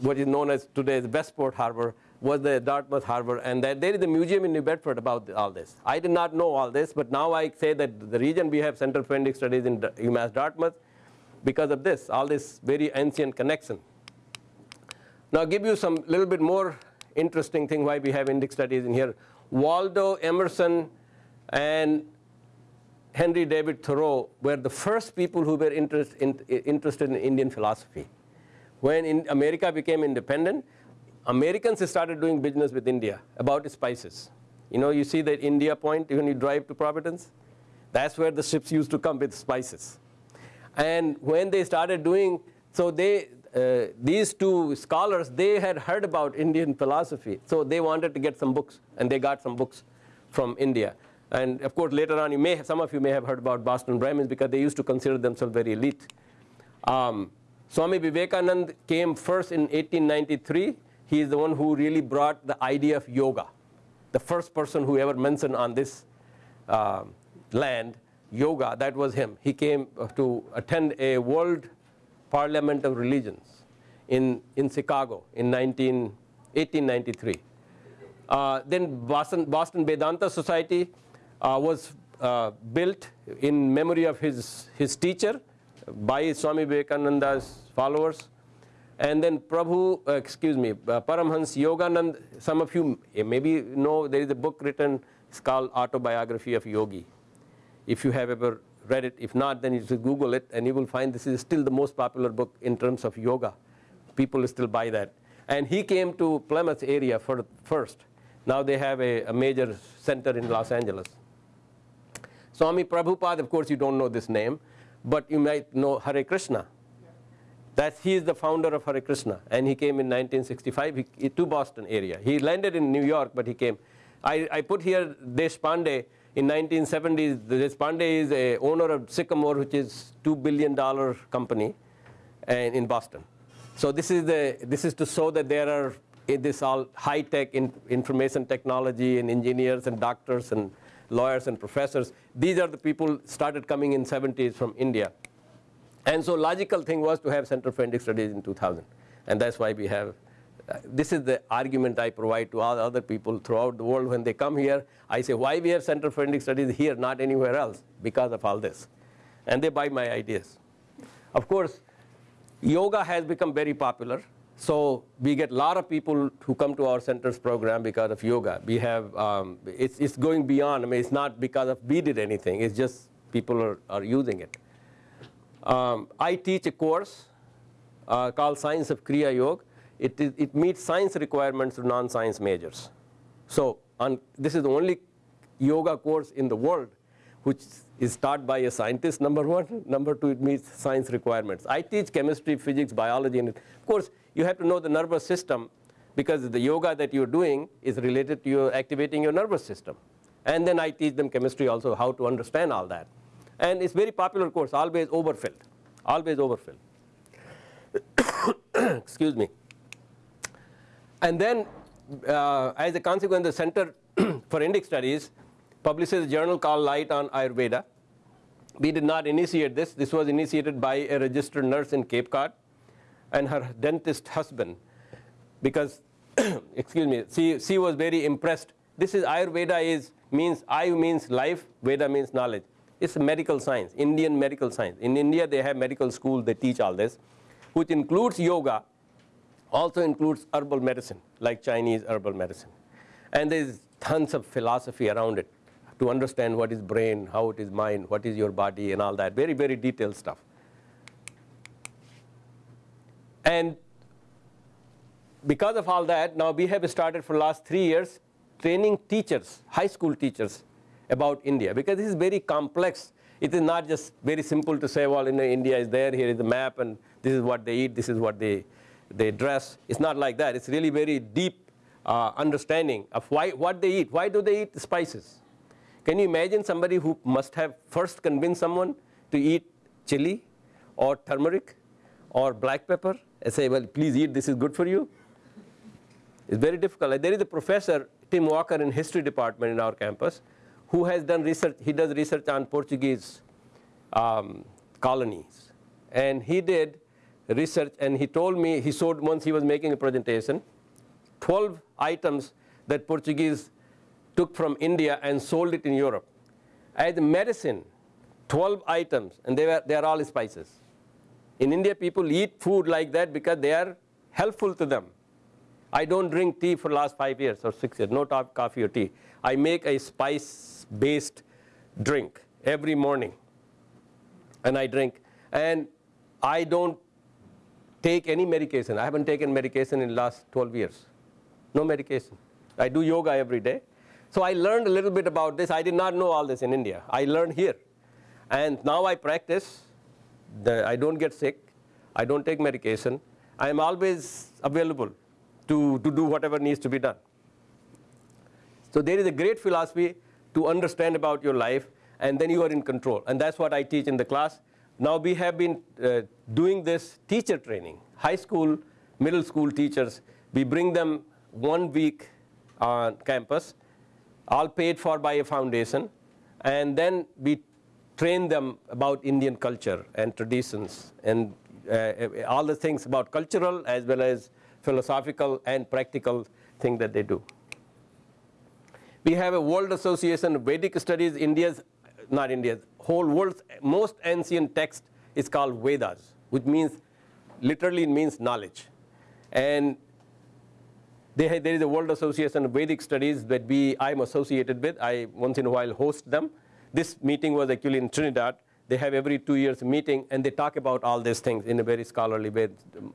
what is known as today as Westport Harbor was the Dartmouth Harbor. And that, there is a museum in New Bedford about all this. I did not know all this, but now I say that the region we have Center for Indic Studies in UMass Dartmouth because of this, all this very ancient connection. Now give you some little bit more interesting thing why we have Indic studies in here. Waldo Emerson and Henry David Thoreau were the first people who were interest, in, interested in Indian philosophy. When in America became independent, Americans started doing business with India about spices. You know, you see that India point when you drive to Providence? That's where the ships used to come with spices. And when they started doing, so they, uh, these two scholars, they had heard about Indian philosophy. So they wanted to get some books, and they got some books from India. And of course, later on, you may, some of you may have heard about Boston Brahmins because they used to consider themselves very elite. Um, Swami Vivekanand came first in 1893. He is the one who really brought the idea of yoga. The first person who ever mentioned on this uh, land yoga, that was him. He came to attend a World Parliament of Religions in, in Chicago in 19, 1893. Uh, then Boston, Boston Vedanta Society uh, was uh, built in memory of his, his teacher by Swami Vivekananda's followers. And then Prabhu, uh, excuse me, uh, Paramhans Yoganand, some of you maybe know there is a book written, it's called Autobiography of Yogi. If you have ever read it, if not, then you should Google it and you will find this is still the most popular book in terms of yoga. People still buy that. And he came to Plymouth area for, first. Now they have a, a major center in Los Angeles. Swami Prabhupada, of course, you don't know this name, but you might know Hare Krishna. That he is the founder of Hare Krishna, and he came in 1965 he, to Boston area. He landed in New York, but he came. I, I put here Deshpande. In 1970s, Deshpande is a owner of Sycamore, which is two billion dollar company, and in Boston. So this is the this is to show that there are this all high tech in, information technology and engineers and doctors and lawyers and professors. These are the people started coming in 70s from India. And so logical thing was to have Center for Indic Studies in 2000. And that's why we have, this is the argument I provide to all other people throughout the world when they come here. I say, why we have Center for Indic Studies here, not anywhere else? Because of all this. And they buy my ideas. Of course, yoga has become very popular. So we get a lot of people who come to our centers program because of yoga. We have, um, it's, it's going beyond. I mean, it's not because of we did anything. It's just people are, are using it. Um, I teach a course uh, called Science of Kriya Yoga. It, is, it meets science requirements of non-science majors. So on, this is the only yoga course in the world which is taught by a scientist, number one. Number two, it meets science requirements. I teach chemistry, physics, biology, and of course, you have to know the nervous system because the yoga that you're doing is related to your activating your nervous system. And then I teach them chemistry also, how to understand all that. And it's very popular course, always overfilled, always overfilled. Excuse me. And then, uh, as a consequence, the Center for Indic Studies publishes a journal called Light on Ayurveda. We did not initiate this. This was initiated by a registered nurse in Cape Cod and her dentist husband because, excuse me, she, she was very impressed. This is Ayurveda is, means, Ayu means life, Veda means knowledge. It's medical science, Indian medical science. In India, they have medical school, they teach all this, which includes yoga, also includes herbal medicine, like Chinese herbal medicine. And there's tons of philosophy around it to understand what is brain, how it is mind, what is your body, and all that. Very, very detailed stuff. And because of all that, now we have started for last three years training teachers, high school teachers about India because this is very complex. It is not just very simple to say, well, you know, India is there, here is the map, and this is what they eat, this is what they, they dress. It's not like that. It's really very deep uh, understanding of why, what they eat. Why do they eat spices? Can you imagine somebody who must have first convinced someone to eat chili or turmeric or black pepper and say, well, please eat, this is good for you? It's very difficult. There is a professor, Tim Walker, in history department in our campus, who has done research. He does research on Portuguese um, colonies. And he did research, and he told me, he showed once he was making a presentation, 12 items that Portuguese took from India and sold it in Europe. As medicine, 12 items, and they, were, they are all spices. In India, people eat food like that because they are helpful to them. I don't drink tea for last five years or six years, no top coffee or tea. I make a spice-based drink every morning, and I drink. And I don't take any medication. I haven't taken medication in the last 12 years. No medication. I do yoga every day. So I learned a little bit about this. I did not know all this in India. I learned here. And now I practice the, I don't get sick. I don't take medication. I am always available to, to do whatever needs to be done. So there is a great philosophy to understand about your life, and then you are in control. And that's what I teach in the class. Now we have been uh, doing this teacher training. High school, middle school teachers, we bring them one week on campus, all paid for by a foundation, and then we train them about Indian culture and traditions and uh, all the things about cultural as well as philosophical and practical thing that they do. We have a World Association of Vedic Studies, India's, not India's, whole world's most ancient text is called Vedas, which means, literally means knowledge. And they have, there is a World Association of Vedic Studies that we, I'm associated with. I once in a while host them. This meeting was actually in Trinidad. They have every two years meeting and they talk about all these things in a very scholarly way.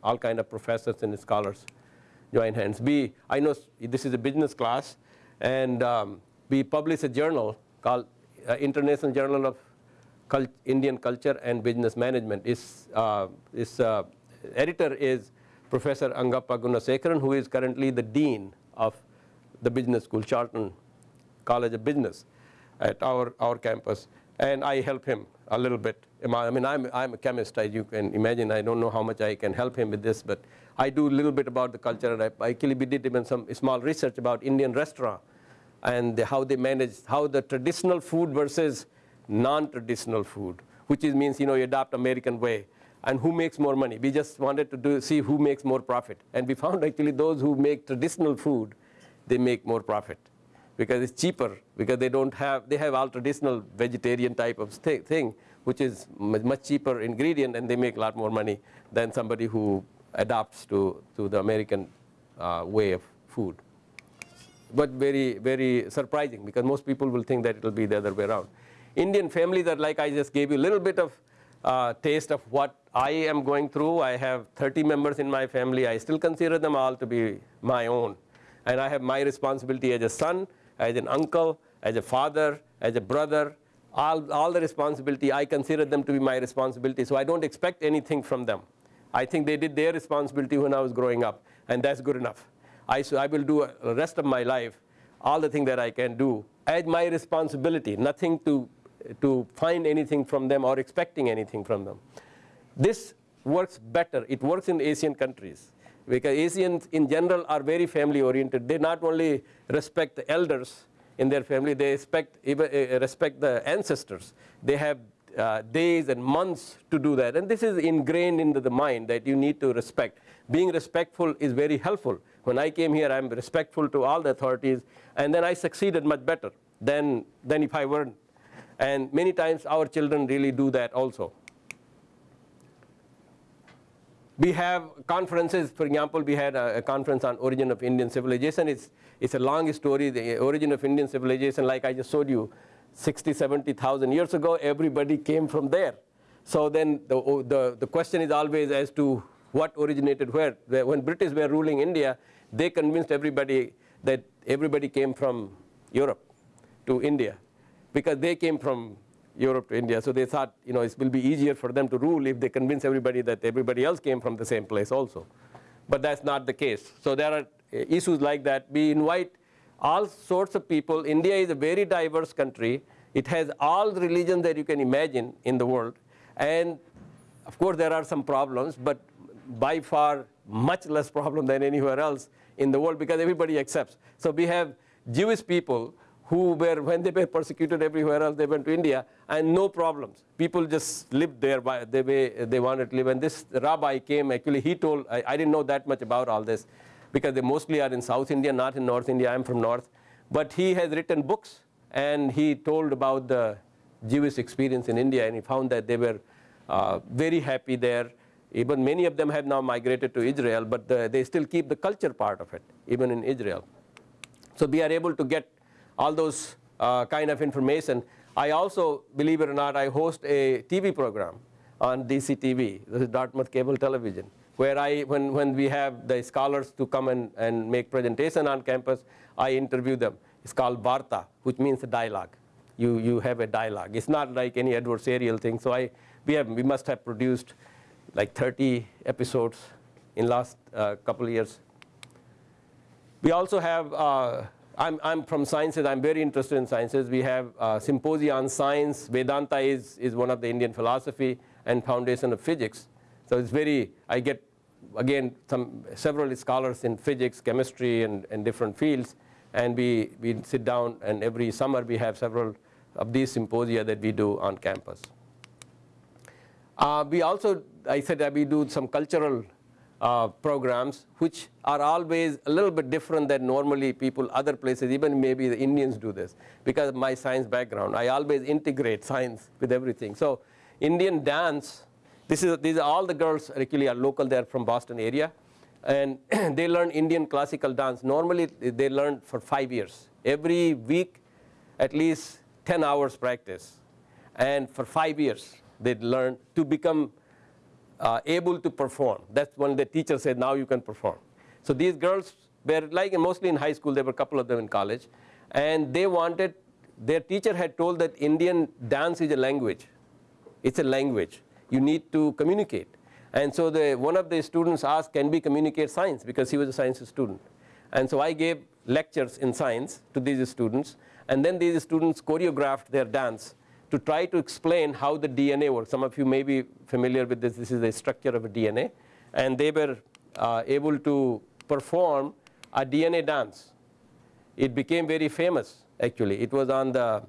All kind of professors and scholars join hands. We, I know this is a business class and um, we publish a journal called uh, International Journal of Cult Indian Culture and Business Management. Its, uh, its uh, editor is Professor Angappa Gunasekaran, who is currently the dean of the business school, Charlton College of Business at our, our campus. And I help him a little bit. I mean, I'm, I'm a chemist, as you can imagine. I don't know how much I can help him with this, but I do a little bit about the culture. And I, actually did even some small research about Indian restaurant and how they manage, how the traditional food versus non-traditional food, which is, means, you know, you adopt American way and who makes more money. We just wanted to do, see who makes more profit. And we found actually those who make traditional food, they make more profit because it's cheaper, because they don't have, they have all traditional vegetarian type of thing, which is much cheaper ingredient and they make a lot more money than somebody who adapts to, to the American uh, way of food. But very, very surprising because most people will think that it will be the other way around. Indian families are like I just gave you a little bit of uh, taste of what I am going through. I have 30 members in my family. I still consider them all to be my own. And I have my responsibility as a son, as an uncle, as a father, as a brother, all, all the responsibility, I consider them to be my responsibility. So I don't expect anything from them. I think they did their responsibility when I was growing up, and that's good enough. I, so I will do the rest of my life all the things that I can do as my responsibility, nothing to, to find anything from them or expecting anything from them. This works better. It works in Asian countries because Asians in general are very family oriented. They not only respect the elders in their family, they respect, even, uh, respect the ancestors. They have uh, days and months to do that. And this is ingrained into the mind that you need to respect. Being respectful is very helpful. When I came here, I'm respectful to all the authorities, and then I succeeded much better than, than if I weren't. And many times our children really do that also. We have conferences, for example, we had a, a, conference on origin of Indian civilization. It's, it's a long story, the origin of Indian civilization, like I just showed you, 60, 70,000 years ago, everybody came from there. So then the, the, the question is always as to what originated where. When British were ruling India, they convinced everybody that everybody came from Europe to India because they came from Europe to India. So they thought, you know, it will be easier for them to rule if they convince everybody that everybody else came from the same place also. But that's not the case. So there are eh, issues like that. We invite all sorts of people. India is a very diverse country. It has all the religions that you can imagine in the world. And of course, there are some problems, but by far much less problem than anywhere else in the world because everybody accepts. So we have Jewish people who were, when they were persecuted everywhere else, they went to India and no problems. People just lived there by the way they wanted to live. And this rabbi came, actually he told, I, I didn't know that much about all this because they mostly are in South India, not in North India. I'm from North. But he has written books and he told about the Jewish experience in India and he found that they were uh, very happy there. Even many of them have now migrated to Israel, but the, they still keep the culture part of it, even in Israel. So we are able to get all those uh, kind of information. I also, believe it or not, I host a TV program on DCTV, this is Dartmouth Cable Television, where I, when, when we have the scholars to come and, and make presentation on campus, I interview them. It's called Varta, which means a dialogue. You, you have a dialogue. It's not like any adversarial thing. So I, we, have, we must have produced like 30 episodes in last uh, couple years. We also have, uh, I'm, I'm from sciences, I'm very interested in sciences. We have uh, on science. Vedanta is, is one of the Indian philosophy and foundation of physics. So it's very, I get, again, some, several scholars in physics, chemistry, and, and different fields. And we, we sit down, and every summer we have several of these symposia that we do on campus. Uh, we also, I said that we do some cultural uh, programs which are always a little bit different than normally people other places, even maybe the Indians do this. Because of my science background, I always integrate science with everything. So Indian dance, this is, these are all the girls actually are local, they're from Boston area. And they learn Indian classical dance. Normally they learn for five years. Every week, at least 10 hours practice. And for five years, they learn to become uh, able to perform. That's when the teacher said, now you can perform. So these girls were like mostly in high school, there were a couple of them in college. And they wanted, their teacher had told that Indian dance is a language. It's a language. You need to communicate. And so the, one of the students asked, can we communicate science? Because he was a science student. And so I gave lectures in science to these students. And then these students choreographed their dance to try to explain how the DNA works. Some of you may be familiar with this. This is the structure of a DNA. And they were uh, able to perform a DNA dance. It became very famous, actually. It was on the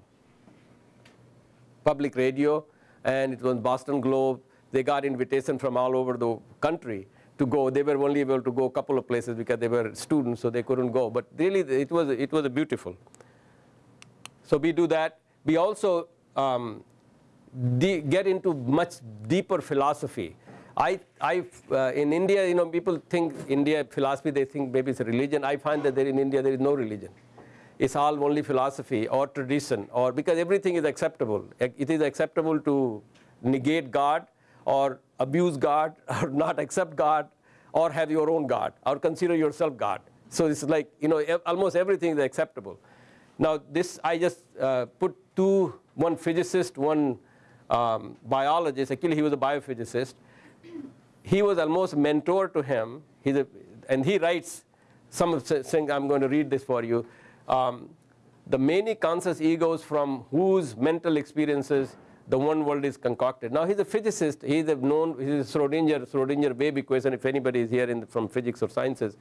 public radio, and it was Boston Globe. They got invitation from all over the country to go. They were only able to go a couple of places because they were students, so they couldn't go. But really, it was, it was beautiful. So we do that. We also um, get into much deeper philosophy. I, I, uh, in India, you know, people think India philosophy, they think maybe it's a religion. I find that there in India there is no religion. It's all only philosophy or tradition, or because everything is acceptable. It is acceptable to negate God, or abuse God, or not accept God, or have your own God, or consider yourself God. So it's like you know, almost everything is acceptable. Now this I just uh, put two one physicist, one um, biologist. Actually, he was a biophysicist. He was almost mentor to him. He's a, and he writes some of the things. I'm going to read this for you. Um, the many conscious egos from whose mental experiences the one world is concocted. Now he's a physicist. He's a known. He's a Schrodinger Schrodinger wave equation. If anybody is here in, from physics or sciences,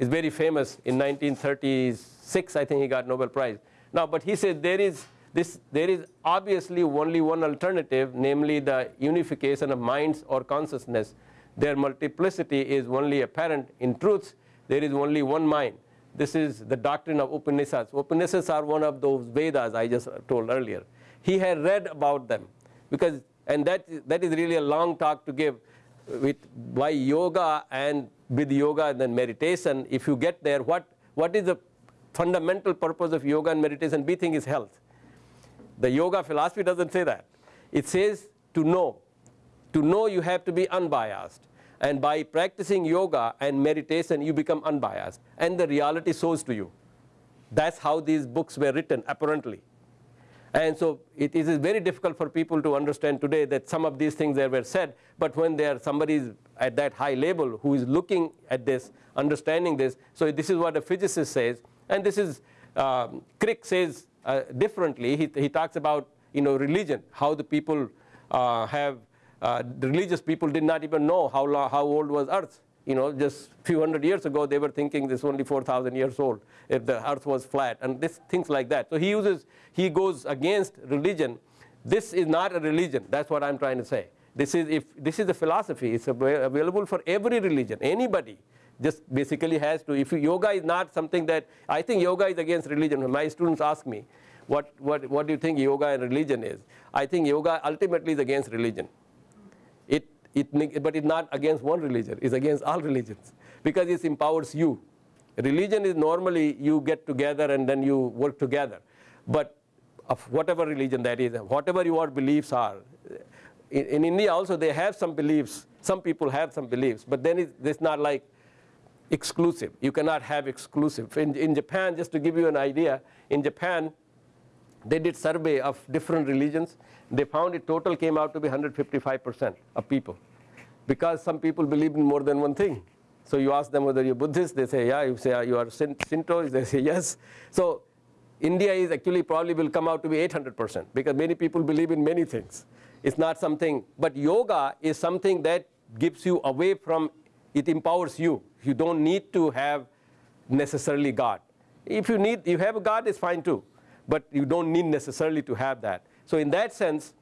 is very famous. In 1936, I think he got Nobel Prize. Now, but he said there is this, there is obviously only one alternative, namely the unification of minds or consciousness. Their multiplicity is only apparent. In truth, there is only one mind. This is the doctrine of Upanishads. Upanishads are one of those Vedas I just told earlier. He had read about them because, and that, that is really a long talk to give with why yoga and with yoga and then meditation. If you get there, what, what is the fundamental purpose of yoga and meditation? We think is health. The yoga philosophy doesn't say that. It says to know. To know you have to be unbiased. And by practicing yoga and meditation, you become unbiased. And the reality shows to you. That's how these books were written, apparently. And so it is very difficult for people to understand today that some of these things there were said, but when there somebody at that high level who is looking at this, understanding this, so this is what a physicist says, and this is, um, Crick says uh, differently. He, he talks about you know, religion, how the people uh, have, uh, the religious people did not even know how, long, how old was earth. You know, just few hundred years ago, they were thinking this only 4,000 years old if the earth was flat, and this, things like that. So he uses, he goes against religion. This is not a religion. That's what I'm trying to say. This is, if, this is a philosophy. It's available for every religion, anybody just basically has to, if yoga is not something that, I think yoga is against religion. My students ask me, what, what, what do you think yoga and religion is? I think yoga ultimately is against religion. It, but it's not against one religion, it's against all religions because it empowers you. Religion is normally you get together and then you work together. But of whatever religion that is, whatever your beliefs are, in, in India also they have some beliefs, some people have some beliefs, but then it's not like exclusive. You cannot have exclusive. In, in Japan, just to give you an idea, in Japan, they did survey of different religions. They found it total came out to be 155% of people. Because some people believe in more than one thing. So you ask them whether you're Buddhist, they say, yeah. You say, you are Shin- Shinto, they say, yes. So India is actually probably will come out to be 800% because many people believe in many things. It's not something, but yoga is something that gives you away from, it empowers you. You don't need to have necessarily God. If you need, you have a God, it's fine too. But you don't need necessarily to have that. So in that sense,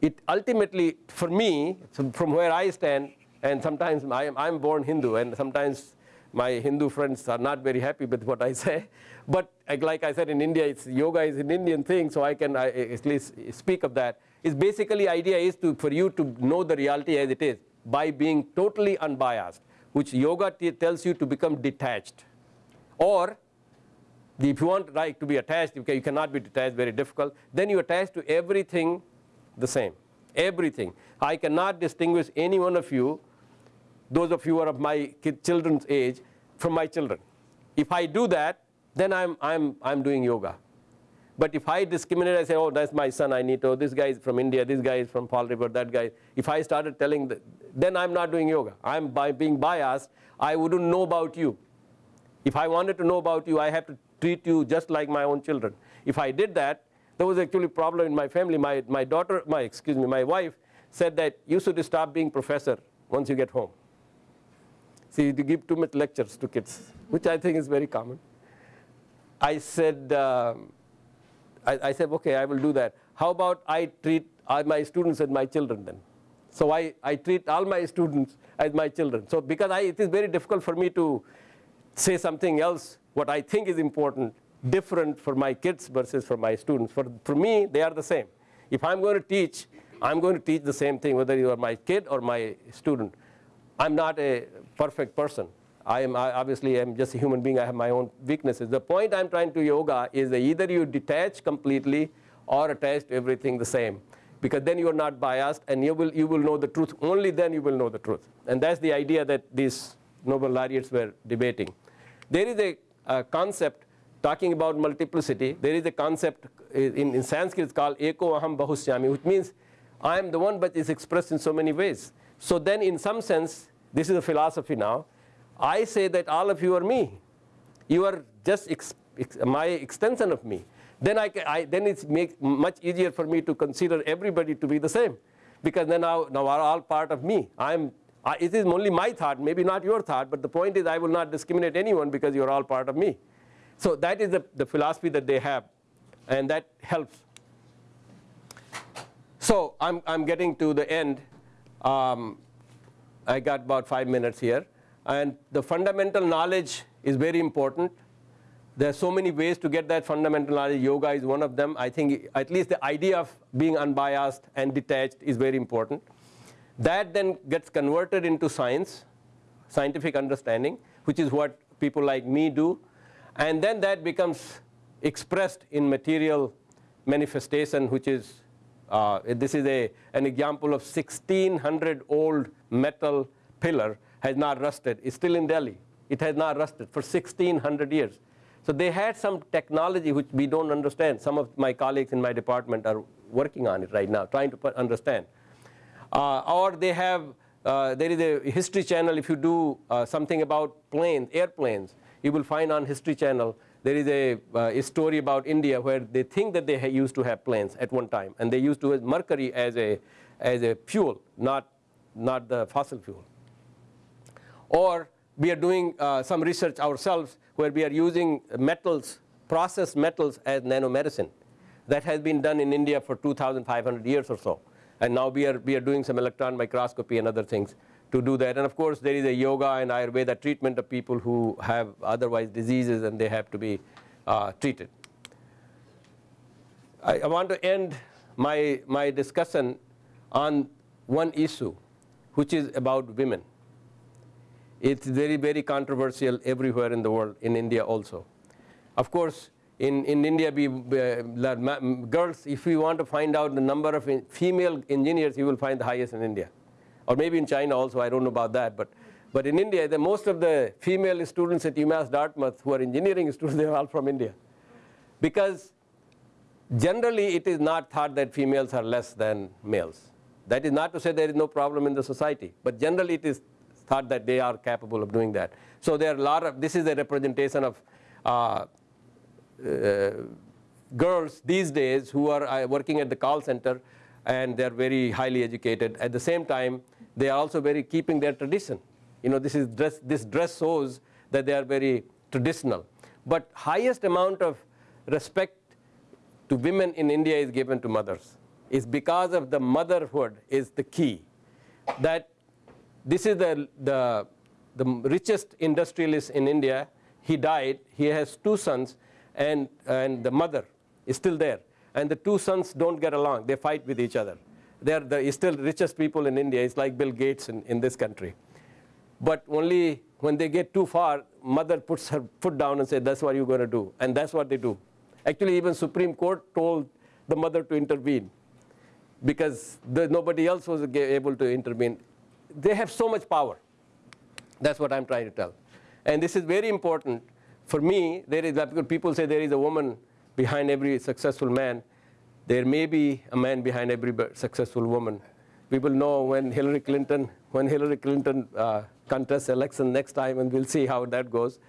it ultimately, for me, from where I stand, and sometimes I am, I'm born Hindu, and sometimes my Hindu friends are not very happy with what I say. But like- like I said, in India, it's, yoga is an Indian thing, so I can I, at least speak of that. It's basically idea is to, for you to know the reality as it is by being totally unbiased, which yoga tells you to become detached. Or if you want like to be attached, you, ca- you cannot be detached, very difficult. Then you attach to everything the same, everything. I cannot distinguish any one of you, those of you who are of my children's age, from my children. If I do that, then I'm, I'm, I'm doing yoga. But if I discriminate, I say, oh, that's my son, I need to, oh, this guy is from India, this guy is from Fall River, that guy. If I started telling, the, then I'm not doing yoga. I'm by being biased, I wouldn't know about you. If I wanted to know about you, I have to treat you just like my own children. If I did that, there was actually a problem in my family. My, my daughter, my, excuse me, my wife said that you should stop being professor once you get home. See, you give too much lectures to kids, which I think is very common. I said, um, I, I said, okay, I will do that. How about I treat all my students as my children then? So I, I treat all my students as my children. So because I, it is very difficult for me to say something else, what I think is important, different for my kids versus for my students. For, for me, they are the same. If I'm going to teach, I'm going to teach the same thing, whether you are my kid or my student. I'm not a perfect person. I am I obviously am just a human being. I have my own weaknesses. The point I'm trying to yoga is either you detach completely or attach to everything the same. Because then you are not biased and you will, you will know the truth. Only then you will know the truth. And that's the idea that these Nobel laureates were debating. There is a, a concept talking about multiplicity. There is a concept in, in Sanskrit it's called Eko Aham Bahusyami, which means I am the one but is expressed in so many ways. So then in some sense, this is a philosophy now, I say that all of you are me. You are just ex, ex, my extension of me. Then, I, I, then it's make much easier for me to consider everybody to be the same. Because then now, now are all part of me. I'm, I, it is only my thought, maybe not your thought, but the point is I will not discriminate anyone because you're all part of me. So that is the, the philosophy that they have, and that helps. So I'm, I'm getting to the end. Um, I got about five minutes here. And the fundamental knowledge is very important. There are so many ways to get that fundamental knowledge. Yoga is one of them. I think at least the idea of being unbiased and detached is very important. That then gets converted into science, scientific understanding, which is what people like me do. And then that becomes expressed in material manifestation, which is uh, this is a, an example of 1600 old metal pillar has not rusted. It's still in Delhi. It has not rusted for 1600 years. So they had some technology which we don't understand. Some of my colleagues in my department are working on it right now, trying to understand. Uh, or they have, uh, there is a history channel, if you do uh, something about planes, airplanes, you will find on history channel, there is a, uh, a story about India where they think that they used to have planes at one time. And they used to use mercury as a, as a fuel, not, not the fossil fuel. Or we are doing uh, some research ourselves where we are using metals, processed metals as nanomedicine. That has been done in India for 2,500 years or so. And now we are, we are doing some electron microscopy and other things to do that. And of course, there is a yoga and Ayurveda treatment of people who have otherwise diseases and they have to be uh, treated. I, I want to end my, my discussion on one issue, which is about women. It's very, very controversial everywhere in the world, in India also. Of course, in, in India, we, uh, girls, if you want to find out the number of female engineers, you will find the highest in India. Or maybe in China also, I don't know about that. But, but in India, the, most of the female students at UMass Dartmouth who are engineering students, they are all from India. Because generally it is not thought that females are less than males. That is not to say there is no problem in the society, but generally it is thought that they are capable of doing that. So there are a lot of, this is a representation of uh, girls these days who are uh, working at the call center and they're very highly educated. At the same time, they are also very keeping their tradition. You know, this, is dress, this dress shows that they are very traditional. But highest amount of respect to women in India is given to mothers. Is because of the motherhood is the key. That this is the, the, the richest industrialist in India. He died. He has two sons, and, and the mother is still there. And the two sons don't get along. They fight with each other. They're the still richest people in India. It's like Bill Gates in, in this country. But only when they get too far, mother puts her foot down and says, that's what you're going to do. And that's what they do. Actually, even Supreme Court told the mother to intervene because the, nobody else was able to intervene. They have so much power. That's what I'm trying to tell. And this is very important. For me, there is, people say there is a woman behind every successful man. There may be a man behind every successful woman. Will know when Hillary Clinton, when Hillary Clinton uh, contests election next time, and we'll see how that goes.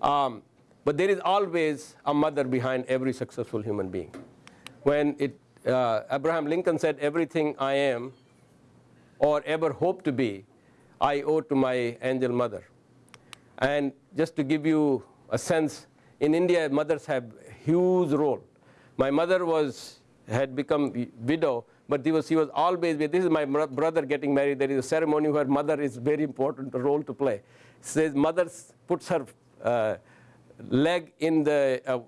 Um, but there is always a mother behind every successful human being. When it, uh, Abraham Lincoln said, everything I am or ever hope to be, I owe to my angel mother. And just to give you a sense, in India, mothers have huge role. My mother was, had become widow, but was, she was always, this is my brother getting married, there is a ceremony where mother is very important role to play. Says mother puts her uh, leg in the uh,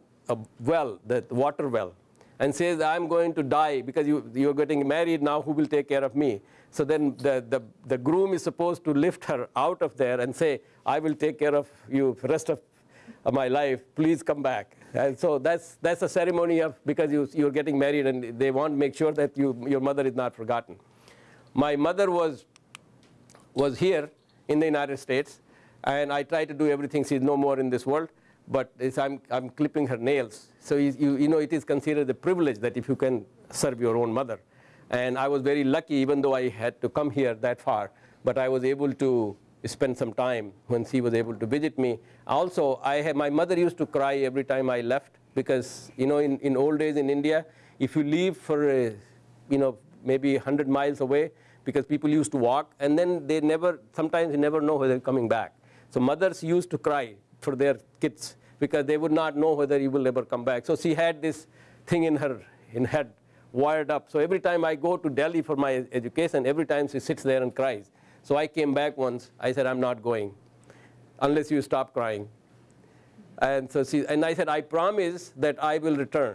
well, the water well, and says, I'm going to die because you, you're getting married now, who will take care of me? So then the, the, the groom is supposed to lift her out of there and say, I will take care of you rest of my life, please come back. And so that's, that's a ceremony of, because you, you're getting married and they want to make sure that you, your mother is not forgotten. My mother was, was here in the United States, and I tried to do everything. She's no more in this world, but I'm, I'm clipping her nails. So you, you know, it is considered a privilege that if you can serve your own mother. And I was very lucky, even though I had to come here that far, but I was able to spend some time when she was able to visit me. Also, I have, my mother used to cry every time I left because, you know, in, in old days in India, if you leave for, a, you know, maybe 100 miles away, because people used to walk, and then they never, sometimes you never know whether they're coming back. So mothers used to cry for their kids because they would not know whether you will ever come back. So she had this thing in her in head wired up. So every time I go to Delhi for my education, every time she sits there and cries. So I came back once. I said, I'm not going unless you stop crying. And, so she, and I said, I promise that I will return.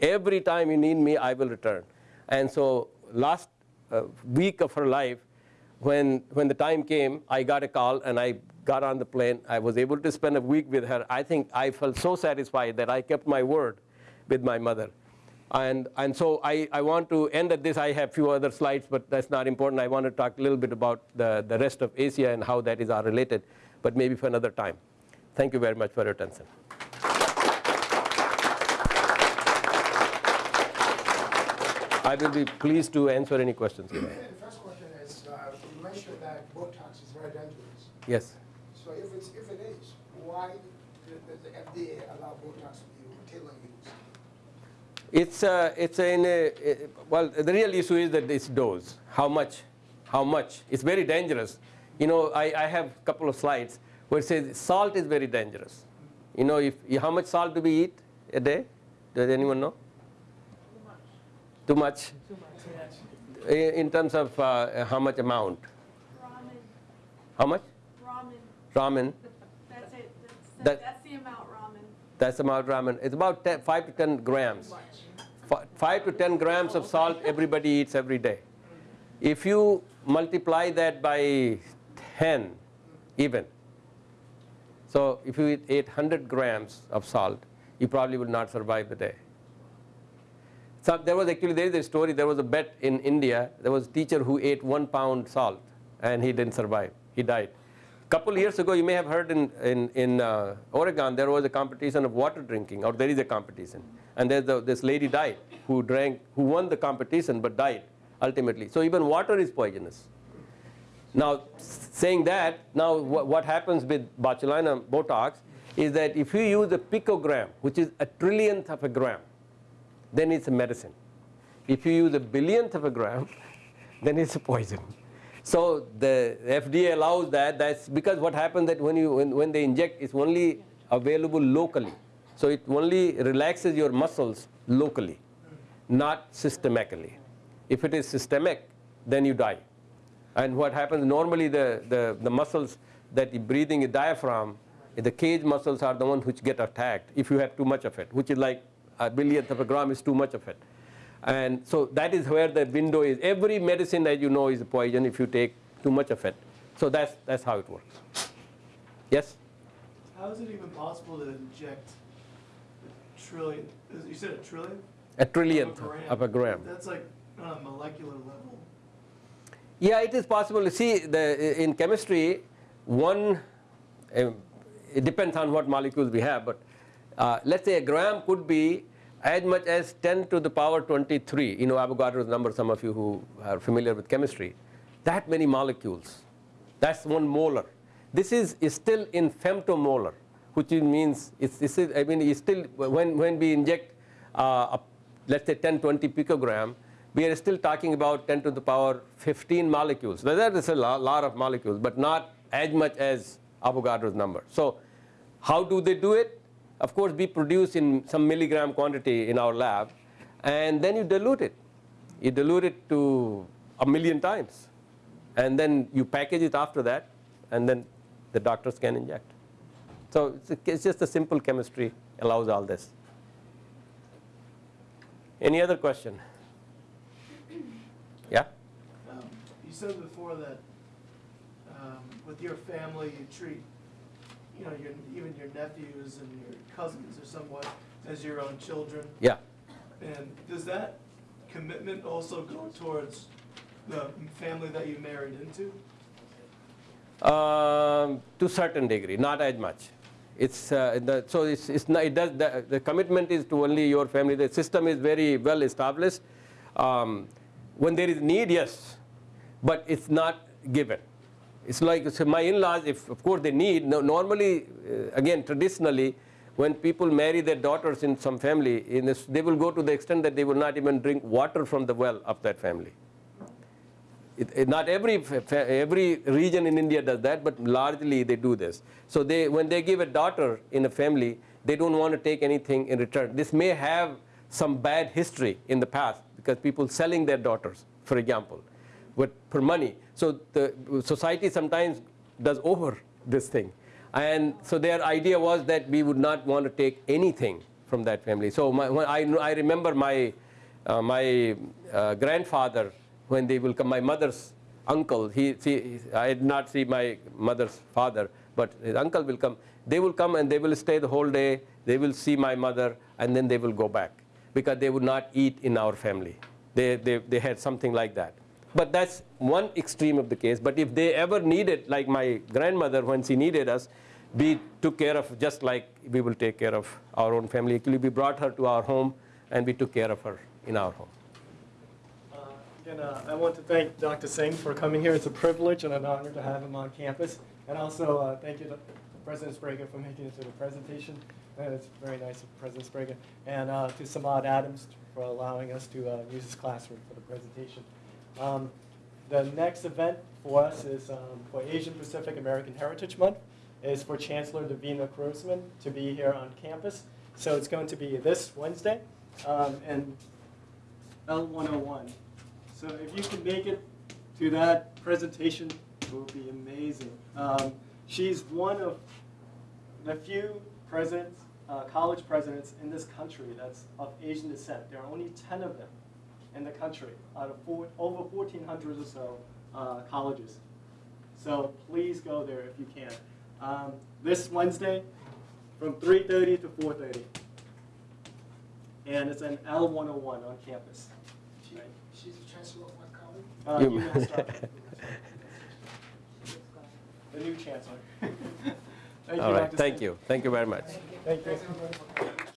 Every time you need me, I will return. And so last uh, week of her life, when, when the time came, I got a call and I got on the plane. I was able to spend a week with her. I think I felt so satisfied that I kept my word with my mother. And, and so I, I want to end at this. I have a few other slides, but that's not important. I want to talk a little bit about the, the rest of Asia and how that is all related, but maybe for another time. Thank you very much for your attention. I will be pleased to answer any questions. The first question is, uh, you mentioned that Botox is very dangerous. Yes. So if, it's, if it is, why does the FDA allow Botox to be routinely used? It's, uh, it's in a, well, the real issue is that it's dose. How much? How much? It's very dangerous. You know, I, I have a couple of slides where it says salt is very dangerous. You know, if, how much salt do we eat a day? Does anyone know? Too much. Too much. In, in terms of uh, how much amount? Ramen. How much? Ramen. Ramen. That's it. That's, That- that's the amount ramen. That's the amount ramen. It's about 10, 5 to 10 grams. Fi- 5 to 10 grams of salt everybody eats every day. If you multiply that by 10 even, so if you eat 800 grams of salt, you probably will not survive the day. So there was actually, there is a story, there was a bet in India, there was a teacher who ate one pound salt and he didn't survive, he died. Couple years ago, you may have heard in, in, in uh, Oregon, there was a competition of water drinking, or there is a competition. And there's a, this lady died who drank, who won the competition but died ultimately. So even water is poisonous. Now, saying that, now wha- what happens with botulinum Botox is that if you use a picogram, which is a trillionth of a gram, then it's a medicine. If you use a billionth of a gram, then it's a poison. So the FDA allows that. That's because what happens that when you when, when they inject, it's only available locally. So it only relaxes your muscles locally, not systemically. If it is systemic, then you die. And what happens normally the, the, the muscles that you breathing is diaphragm, the cage muscles are the ones which get attacked if you have too much of it, which is like a billionth of a gram is too much of it. And so that is where the window is. Every medicine as you know is a poison if you take too much of it. So that's, that's how it works. Yes? How is it even possible to inject a trillion, you said a trillion? A trillionth of a gram. That's like on a molecular level. Yeah, it is possible. To see, the, in chemistry, one, um, it depends on what molecules we have, but uh, let's say a gram could be as much as 10 to the power 23. You know Avogadro's number, some of you who are familiar with chemistry. That many molecules. That's one molar. This is, is still in femtomolar, which means it's, it's, I mean, it's still, when, when we inject, uh, a, let's say 10, 20 picogram, we are still talking about 10 to the power 15 molecules. Now, that is a lo- lot of molecules, but not as much as Avogadro's number. So how do they do it? Of course, we produce in some milligram quantity in our lab, and then you dilute it. You dilute it to a million times, and then you package it after that, and then the doctors can inject. So it's, just a simple chemistry allows all this. Any other question? Yeah? Um, You said before that um, with your family, you treat, you know, your, even your nephews and your cousins or somewhat as your own children. Yeah. And does that commitment also go towards the family that you married into? Um, to a certain degree, not as much. It's, uh, the, so it's, it's not, it does, the, the commitment is to only your family. The system is very well established. Um, when there is need, yes, but it's not given. It's like so my in-laws, if of course they need, no, normally, uh, again, traditionally, when people marry their daughters in some family, in this, they will go to the extent that they will not even drink water from the well of that family. It, it- not every every region in India does that, but largely they do this. So they, when they give a daughter in a family, they don't want to take anything in return. This may have some bad history in the past because people selling their daughters, for example, for money. So the society sometimes does over this thing, and so their idea was that we would not want to take anything from that family. So my, I I remember my uh, my uh, grandfather when they will come, my mother's uncle, he, see, I did not see my mother's father, but his uncle will come. They will come and they will stay the whole day. They will see my mother and then they will go back because they would not eat in our family. They, they, they had something like that. But that's one extreme of the case. But if they ever needed, like my grandmother, when she needed us, we took care of just like we will take care of our own family. We brought her to our home and we took care of her in our home. Uh, Again, uh, I want to thank Dr. Singh for coming here. It's a privilege and an honor to have him on campus. And also, uh, thank you to President Sbrega for making it to the presentation. And it's very nice of President Sbrega. And uh, to Samad Adams for allowing us to uh, use his classroom for the presentation. Um, The next event for us is um, for Asian Pacific American Heritage Month, is for Chancellor Divina Grossman to be here on campus. So it's going to be this Wednesday. Um, And L101. So if you can make it to that presentation, it will be amazing. Um, she's one of the few presidents, uh, college presidents in this country that's of Asian descent. There are only 10 of them in the country out of four, over 1,400 or so uh, colleges. So please go there if you can. Um, this Wednesday from 3.30 to 4.30 and it's an L101 on campus. She- She's the chancellor of what college? Uh, You- The new chancellor. Thank you, All right, Dr. thank Singh. you. Thank you very much. Thank you.